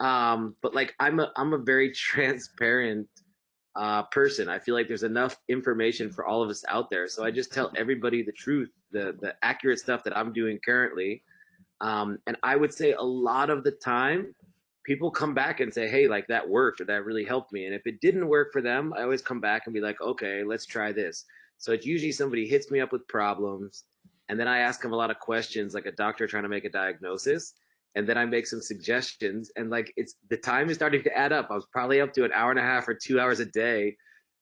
Speaker 2: Um, but like I'm a I'm a very transparent uh, person. I feel like there's enough information for all of us out there. So I just tell everybody the truth, the the accurate stuff that I'm doing currently. Um, and I would say a lot of the time, people come back and say, "Hey, like that worked or that really helped me." And if it didn't work for them, I always come back and be like, "Okay, let's try this." So it's usually somebody hits me up with problems, and then I ask them a lot of questions, like a doctor trying to make a diagnosis and then I make some suggestions and like it's the time is starting to add up. I was probably up to an hour and a half or two hours a day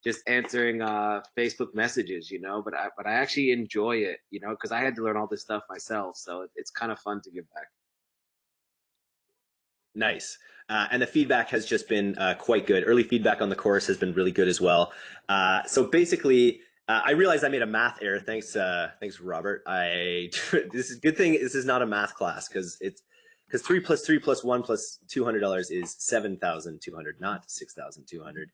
Speaker 2: just answering uh, Facebook messages, you know, but I but I actually enjoy it, you know, because I had to learn all this stuff myself. So it's kind of fun to give back.
Speaker 1: Nice. Uh, and the feedback has just been uh, quite good. Early feedback on the course has been really good as well. Uh, so basically, uh, I realized I made a math error. Thanks, uh, thanks, Robert. I this is good thing. This is not a math class because it's because three plus three plus one plus two hundred dollars is seven thousand two hundred, not six thousand two hundred.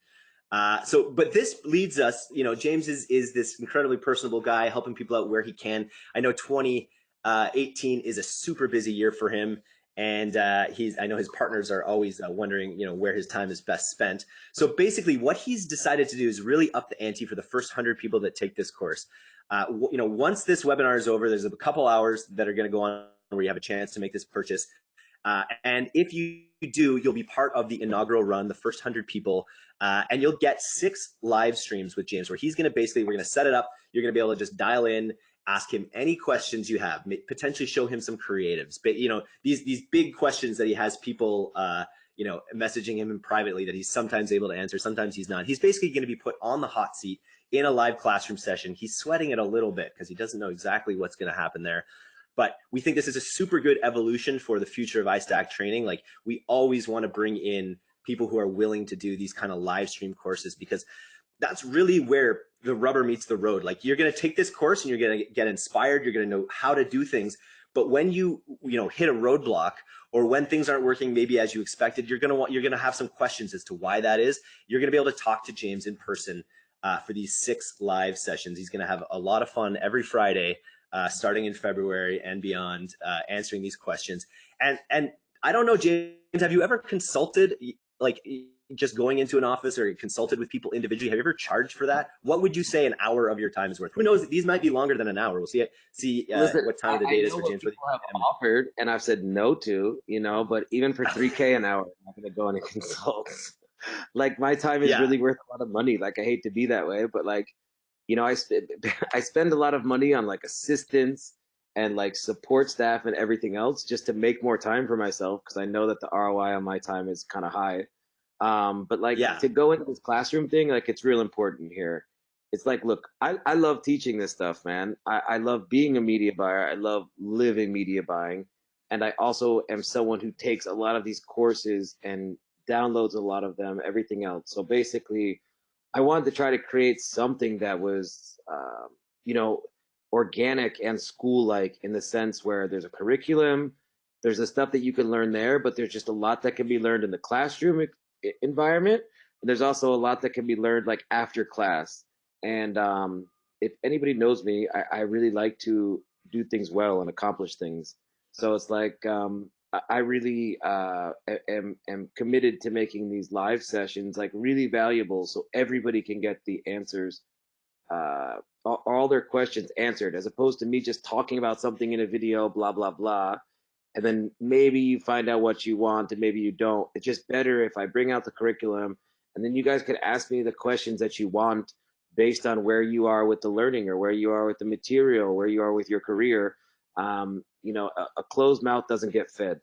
Speaker 1: Uh, so, but this leads us, you know, James is is this incredibly personable guy, helping people out where he can. I know 2018 uh, is a super busy year for him, and uh, he's I know his partners are always uh, wondering, you know, where his time is best spent. So basically, what he's decided to do is really up the ante for the first hundred people that take this course. Uh, you know, once this webinar is over, there's a couple hours that are going to go on where you have a chance to make this purchase. Uh, and if you do, you'll be part of the inaugural run, the first 100 people, uh, and you'll get six live streams with James where he's going to basically, we're going to set it up. You're going to be able to just dial in, ask him any questions you have, potentially show him some creatives. But, you know, these, these big questions that he has people, uh, you know, messaging him privately that he's sometimes able to answer, sometimes he's not. He's basically going to be put on the hot seat in a live classroom session. He's sweating it a little bit because he doesn't know exactly what's going to happen there. But we think this is a super good evolution for the future of iStack training. Like we always want to bring in people who are willing to do these kind of live stream courses because that's really where the rubber meets the road. Like you're going to take this course and you're going to get inspired. You're going to know how to do things. But when you, you know, hit a roadblock or when things aren't working maybe as you expected, you're going to want, you're going to have some questions as to why that is. You're going to be able to talk to James in person uh, for these six live sessions. He's going to have a lot of fun every Friday uh, starting in February and beyond, uh, answering these questions. And and I don't know, James, have you ever consulted, like just going into an office or consulted with people individually? Have you ever charged for that? What would you say an hour of your time is worth? Who knows? These might be longer than an hour. We'll see. See uh, Listen, what time of the day is for James.
Speaker 2: People have offered, and I've said no to, you know. But even for three k an hour, I'm not going to go in and consult. like my time is yeah. really worth a lot of money. Like I hate to be that way, but like you know, I spend I spend a lot of money on like assistants and like support staff and everything else just to make more time for myself because I know that the ROI on my time is kind of high. Um, but like yeah. to go into this classroom thing, like it's real important here. It's like, look, I, I love teaching this stuff, man. I, I love being a media buyer. I love living media buying. And I also am someone who takes a lot of these courses and downloads a lot of them, everything else. So basically, I wanted to try to create something that was, um, you know, organic and school-like in the sense where there's a curriculum, there's the stuff that you can learn there, but there's just a lot that can be learned in the classroom environment. And there's also a lot that can be learned like after class. And um, if anybody knows me, I, I really like to do things well and accomplish things. So it's like um, I, really uh, am am committed to making these live sessions like really valuable, so everybody can get the answers, uh, all, all their questions answered, as opposed to me just talking about something in a video, blah blah blah, and then maybe you find out what you want and maybe you don't. It's just better if I bring out the curriculum and then you guys can ask me the questions that you want based on where you are with the learning or where you are with the material, where you are with your career. Um, you know, a, a closed mouth doesn't get fed.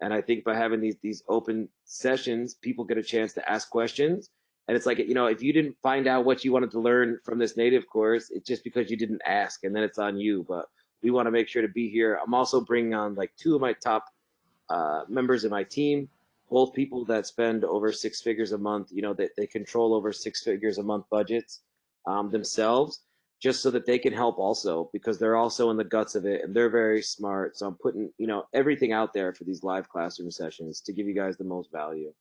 Speaker 2: And I think by having these these open sessions, people get a chance to ask questions. And it's like, you know, if you didn't find out what you wanted to learn from this native course, it's just because you didn't ask, and then it's on you. But we want to make sure to be here. I'm also bringing on like two of my top uh, members of my team, both people that spend over six figures a month. You know, that they, they control over six figures a month budgets um, themselves just so that they can help also because they're also in the guts of it and they're very smart. So I'm putting, you know, everything out there for these live classroom sessions to give you guys the most value.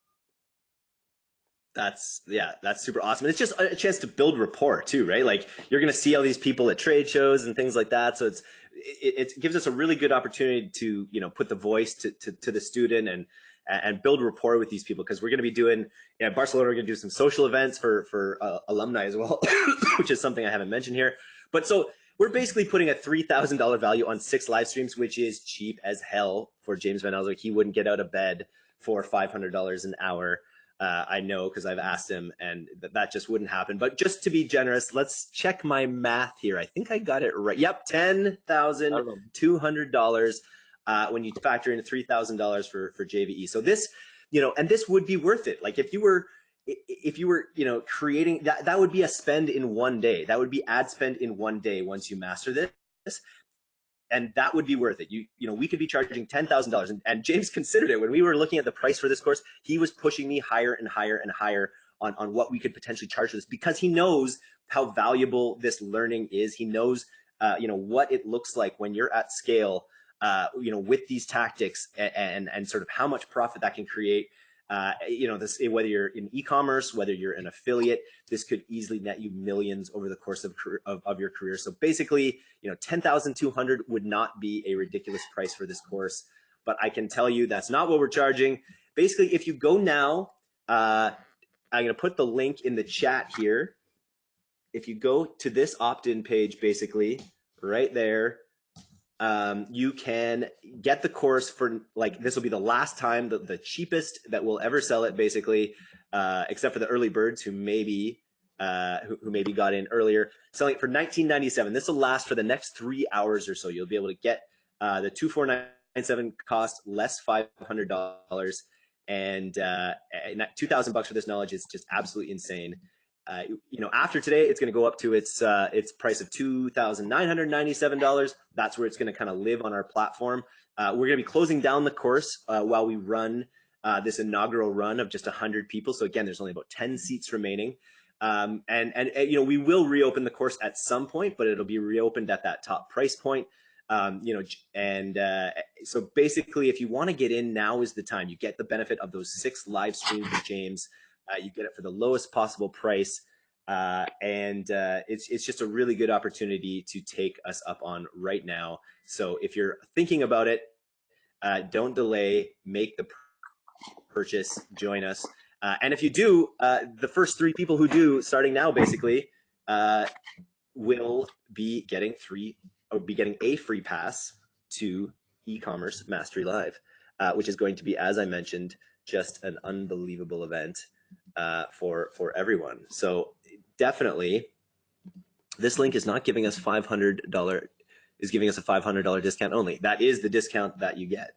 Speaker 1: That's yeah, that's super awesome. And it's just a chance to build rapport too, right? Like you're going to see all these people at trade shows and things like that. So it's it, it gives us a really good opportunity to you know put the voice to to, to the student and and build rapport with these people because we're going to be doing yeah Barcelona we're going to do some social events for for uh, alumni as well which is something I haven't mentioned here. But so we're basically putting a $3,000 value on six live streams which is cheap as hell for James Van Elswyk he wouldn't get out of bed for $500 an hour uh, I know because I've asked him and th that just wouldn't happen. But just to be generous let's check my math here. I think I got it right. Yep $10,200 uh, when you factor in $3,000 for, for JVE. So this, you know, and this would be worth it. Like if you were, if you were, you know, creating that, that would be a spend in one day. That would be ad spend in one day once you master this. And that would be worth it. You, you know, we could be charging ten thousand dollars, and James considered it when we were looking at the price for this course. He was pushing me higher and higher and higher on on what we could potentially charge for this because he knows how valuable this learning is. He knows, uh, you know, what it looks like when you're at scale uh, you know, with these tactics and, and, and sort of how much profit that can create. Uh, you know, this whether you're in e-commerce, whether you're an affiliate, this could easily net you millions over the course of, of, of your career. So basically, you know, 10,200 would not be a ridiculous price for this course, but I can tell you that's not what we're charging. Basically, if you go now, uh, I'm to put the link in the chat here. If you go to this opt-in page, basically right there, um, you can get the course for like this will be the last time the, the cheapest that we'll ever sell it basically uh, except for the early birds who maybe uh, who, who, maybe got in earlier selling it for 1997 this will last for the next three hours or so. You'll be able to get uh, the 2497 cost less $500 and uh, 2000 bucks for this knowledge is just absolutely insane uh, you know, after today, it's going to go up to its uh, its price of two thousand nine hundred ninety seven dollars. That's where it's going to kind of live on our platform. Uh, we're going to be closing down the course uh, while we run uh, this inaugural run of just hundred people. So again, there's only about ten seats remaining, um, and, and, and you know we will reopen the course at some point, but it'll be reopened at that top price point. Um, you know, and uh, so basically, if you want to get in, now is the time. You get the benefit of those six live streams with James. Uh, you get it for the lowest possible price. Uh, and uh, it's, it's just a really good opportunity to take us up on right now. So if you're thinking about it, uh, don't delay, make the purchase, join us. Uh, and if you do, uh, the first three people who do, starting now basically, will be getting three, or be getting a free pass to e-commerce mastery live, which is going to be, as I mentioned, just an unbelievable event uh, for for everyone. So definitely, this link is not giving us five hundred dollar is giving us a five hundred dollar discount only. That is the discount that you get.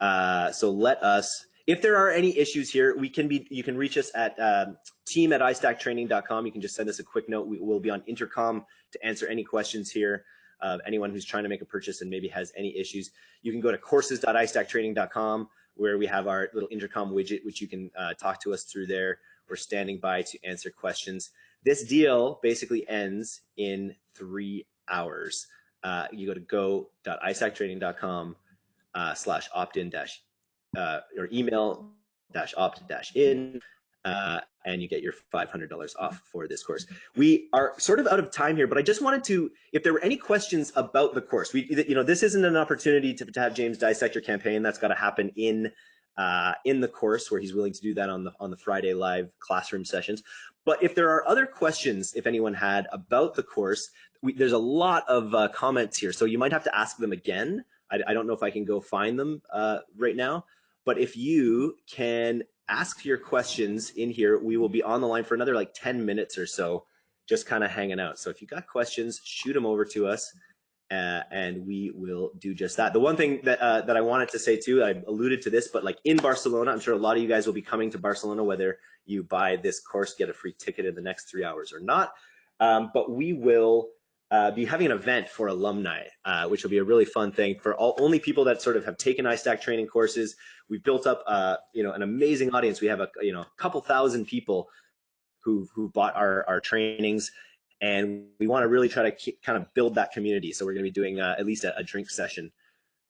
Speaker 1: Uh, so let us. If there are any issues here, we can be. You can reach us at um, team at istacktraining.com. You can just send us a quick note. We will be on intercom to answer any questions here. Of anyone who's trying to make a purchase and maybe has any issues, you can go to courses.istacktraining.com where we have our little intercom widget, which you can uh, talk to us through there. We're standing by to answer questions. This deal basically ends in three hours. Uh, you go to go.istacktraining.com uh, slash opt-in dash uh, or email dash opt dash in. uh, and you get your $500 off for this course. We are sort of out of time here, but I just wanted to, if there were any questions about the course, we, you know, this isn't an opportunity to, to have James dissect your campaign. That's got to happen in uh, in the course where he's willing to do that on the on the Friday live classroom sessions. But if there are other questions, if anyone had about the course, we, there's a lot of uh, comments here, so you might have to ask them again. I, I don't know if I can go find them uh, right now, but if you can ask your questions in here, we will be on the line for another like 10 minutes or so, just kind of hanging out. So if you got questions, shoot them over to us uh, and we will do just that. The one thing that uh, that I wanted to say too, I alluded to this, but like in Barcelona, I'm sure a lot of you guys will be coming to Barcelona, whether you buy this course, get a free ticket in the next three hours or not. Um, but we will uh, be having an event for alumni, uh, which will be a really fun thing for all only people that sort of have taken iStack training courses. We've built up, uh, you know, an amazing audience. We have a you know a couple thousand people who who bought our our trainings and we want to really try to keep, kind of build that community. So we're going to be doing uh, at least a, a drink session,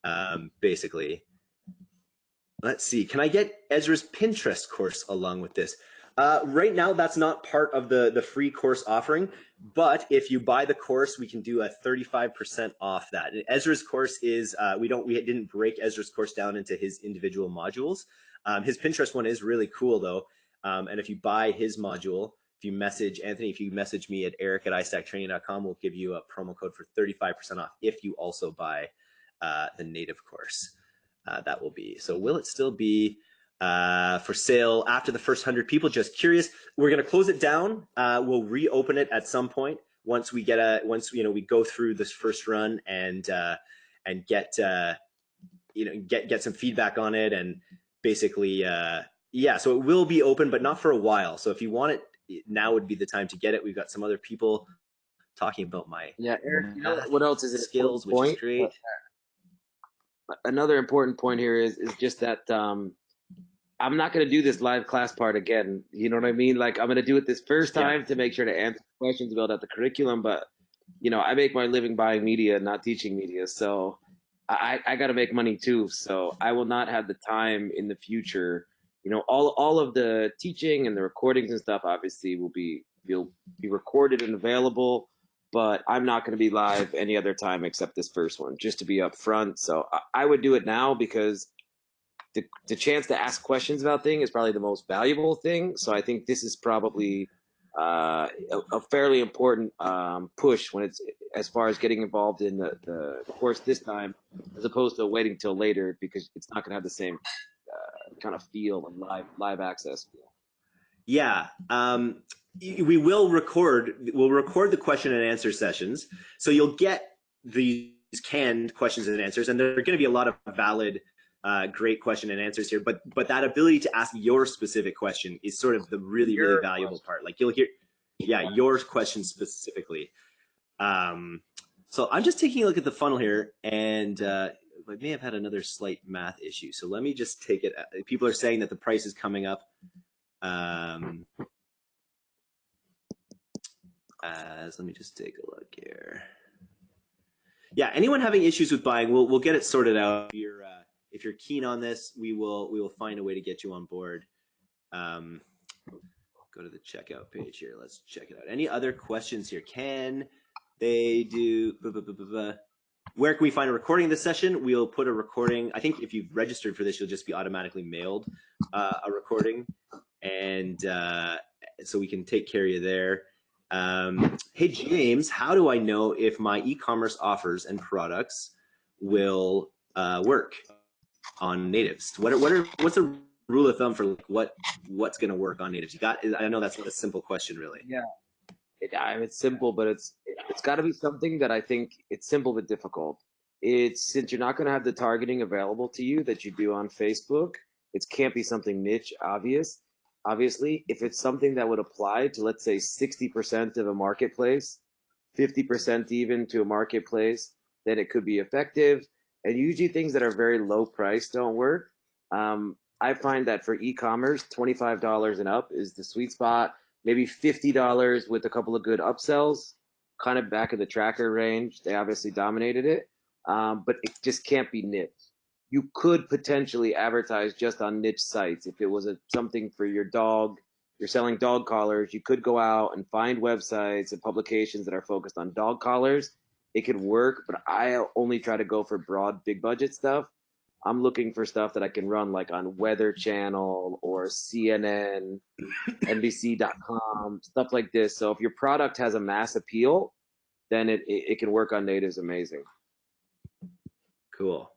Speaker 1: um, basically. Let's see. Can I get Ezra's Pinterest course along with this? Uh, right now, that's not part of the the free course offering. But if you buy the course, we can do a 35% off that. And Ezra's course is uh, we don't we didn't break Ezra's course down into his individual modules. Um, his Pinterest one is really cool though. Um, and if you buy his module, if you message Anthony, if you message me at eric at istacktraining.com, we'll give you a promo code for 35% off if you also buy uh, the native course. Uh, that will be. So will it still be uh, for sale after the first 100 people? Just curious. We're going to close it down. Uh, we'll reopen it at some point once we get a, once, you know, we go through this first run and, uh, and get, uh, you know, get, get some feedback on it and basically, yeah, so it will be open, but not for a while. So if you want it now would be the time to get it. We've got some other people talking about my
Speaker 2: yeah, Eric. You know what else is it?
Speaker 1: skills, which
Speaker 2: point?
Speaker 1: is great.
Speaker 2: Another important point here is is just that um, I'm not going to do this live class part again. You know what I mean? Like I'm going to do it this first time yeah. to make sure to answer questions, build out the curriculum. But you know, I make my living buying media, not teaching media, so I I got to make money too. So I will not have the time in the future you know all all of the teaching and the recordings and stuff obviously will be will be recorded and available but i'm not going to be live any other time except this first one just to be upfront so I, I, would do it now because the, the chance to ask questions about thing is probably the most valuable thing. So i think this is probably uh, a, a, fairly important um, push when it's as far as getting involved in the, the course this time as opposed to waiting till later because it's not going to have the same kind of feel and live live access feel.
Speaker 1: Yeah, um, we will record. We'll record the question and answer sessions, so you'll get these canned questions and answers, and there are going to be a lot of valid, uh, great question and answers here. But but that ability to ask your specific question is sort of the really your really valuable question. part. Like you'll hear, yeah, your question specifically. Um, so I'm just taking a look at the funnel here, and uh, I may have had another slight math issue. So let me just take it. Uh, people are saying that the price is coming up. Um, as let me just take a look here. Yeah, anyone having issues with buying, we'll we'll get it sorted out. If you're uh, if you're keen on this, we will we will find a way to get you on board. Um, go to the checkout page here. Let's check it out. Any other questions here? Can they do? Blah, blah, blah, where can we find a recording of this session? We'll put a recording. I think if you've registered for this, you'll just be automatically mailed uh, a recording. And uh, so we can take care of you there. Um, hey, James, how do I know if my e-commerce offers and products will uh, work on natives? What are, what are, what's a rule of thumb for what, what's going to work on natives? You got, I know that's a simple question really.
Speaker 2: Yeah. It, I mean, it's simple, but it's it's got to be something that I think it's simple but difficult. It's since you're not going to have the targeting available to you that you do on Facebook. It can't be something niche, obvious. Obviously, if it's something that would apply to, let's say, 60% of a marketplace, 50% even to a marketplace, then it could be effective. And usually, things that are very low price don't work. Um, I find that for e-commerce, $25 and up is the sweet spot maybe $50 with a couple of good upsells, kind of back in the tracker range. They obviously dominated it, um, but it just can't be niche. You could potentially advertise just on niche sites if it was a, something for your dog, you're selling dog collars, you could go out and find websites and publications that are focused on dog collars. It could work, but I only try to go for broad, big budget stuff. I'm looking for stuff that I can run like on Weather Channel or CNN, NBC.com, stuff like this. So if your product has a mass appeal, then it, it, it can work on natives amazing.
Speaker 1: Cool.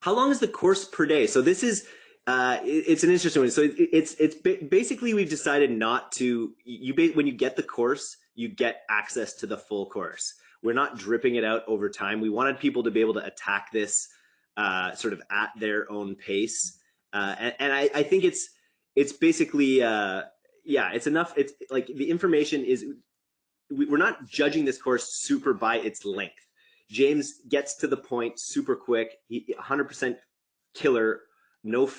Speaker 1: How long is the course per day? So this is uh, it, it's an interesting one. So it, it's it's basically we've decided not to you when you get the course you get access to the full course. We're not dripping it out over time. We wanted people to be able to attack this uh, sort of at their own pace, uh, and, and I, I, think it's it's basically uh, yeah, it's enough. It's like the information is we're not judging this course super by its length. James gets to the point super quick. He 100% killer, no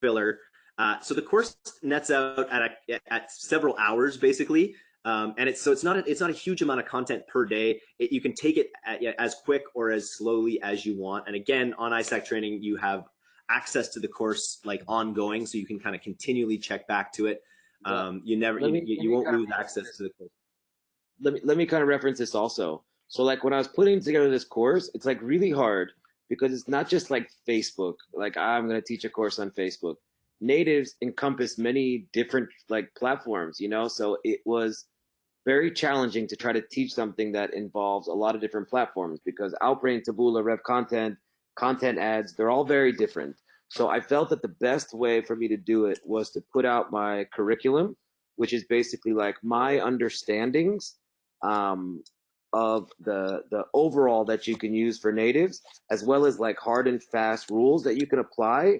Speaker 1: filler. Uh, so the course nets out at, a, at several hours basically. Um, and it's so it's not a, it's not a huge amount of content per day. It, you can take it at, as quick or as slowly as you want. And again, on iStack training, you have access to the course like ongoing, so you can kind of continually check back to it. Um, you never you, you, you won't lose access to the course.
Speaker 2: Let me let me kind of reference this also. So like when I was putting together this course, it's like really hard because it's not just like Facebook. Like I'm going to teach a course on Facebook. Natives encompass many different like platforms, you know. So it was very challenging to try to teach something that involves a lot of different platforms because Outbrain, Taboola, Rev Content, Content Ads, they're all very different. So I felt that the best way for me to do it was to put out my curriculum, which is basically like my understandings um, of the the overall that you can use for natives, as well as like hard and fast rules that you can apply.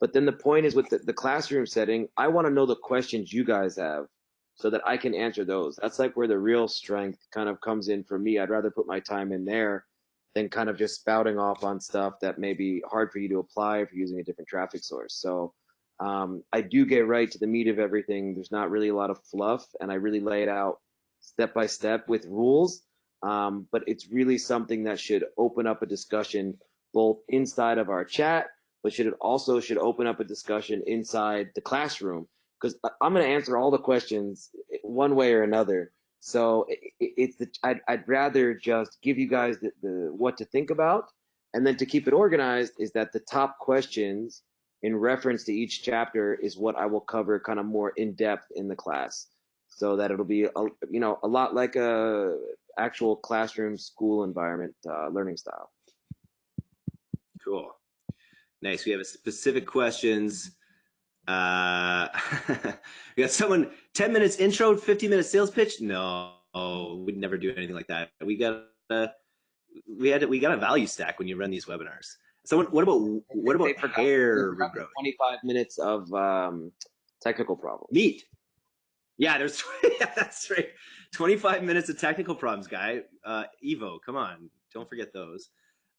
Speaker 2: But then the point is with the, the classroom setting, I want to know the questions you guys have so that I can answer those. That's like where the real strength kind of comes in for me. I'd rather put my time in there than kind of just spouting off on stuff that may be hard for you to apply if you're using a different traffic source. So um, I do get right to the meat of everything. There's not really a lot of fluff, and I really lay it out step by step with rules. Um, but it's really something that should open up a discussion both inside of our chat, but should it also should open up a discussion inside the classroom because I'm going to answer all the questions one way or another. So it's the, I'd, I'd rather just give you guys the, the what to think about, and then to keep it organized is that the top questions in reference to each chapter is what I will cover kind of more in depth in the class, so that it'll be a, you know a lot like a actual classroom school environment uh, learning style.
Speaker 1: Cool, nice. We have a specific questions uh, we got someone 10 minutes intro, 50 minute sales pitch. No, we'd never do anything like that. We got uh, we had we got a value stack when you run these webinars. So what about what about hair regrowth?
Speaker 2: 25 minutes of um, technical problems.
Speaker 1: Neat. Yeah, there's yeah, that's right. 25 minutes of technical problems, guy. Uh, Evo, come on, don't forget those.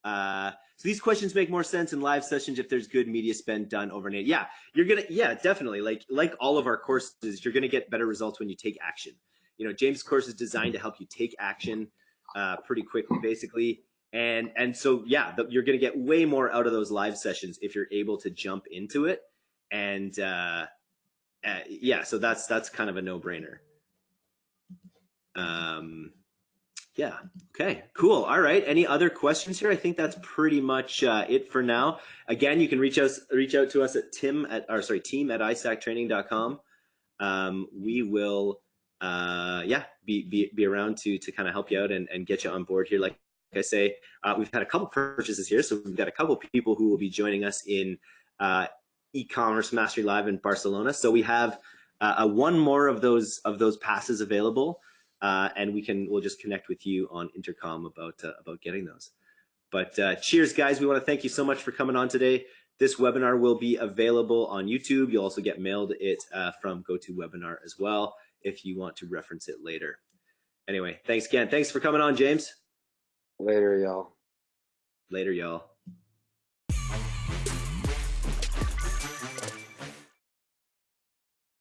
Speaker 1: Uh, so these questions make more sense in live sessions if there's good media spend done overnight. Yeah, you're gonna, yeah, definitely. Like like all of our courses, you're gonna get better results when you take action. You know, James' course is designed to help you take action uh, pretty quickly, basically. And and so yeah, the, you're gonna get way more out of those live sessions if you're able to jump into it. And uh, uh yeah, so that's that's kind of a no brainer. Um, yeah. Okay. Cool. All right. Any other questions here? I think that's pretty much uh, it for now. Again, you can reach us reach out to us at tim at or sorry team at istacktraining.com. Um, we will uh, yeah be, be be around to to kind of help you out and, and get you on board here. Like I say, uh, we've had a couple purchases here, so we've got a couple people who will be joining us in uh, e-commerce mastery live in Barcelona. So we have uh, one more of those of those passes available uh, and we can we'll just connect with you on intercom about uh, about getting those. But uh, cheers, guys! We want to thank you so much for coming on today. This webinar will be available on YouTube. You'll also get mailed it uh, from GoToWebinar as well if you want to reference it later. Anyway, thanks again. Thanks for coming on, James.
Speaker 2: Later, y'all.
Speaker 1: Later, y'all.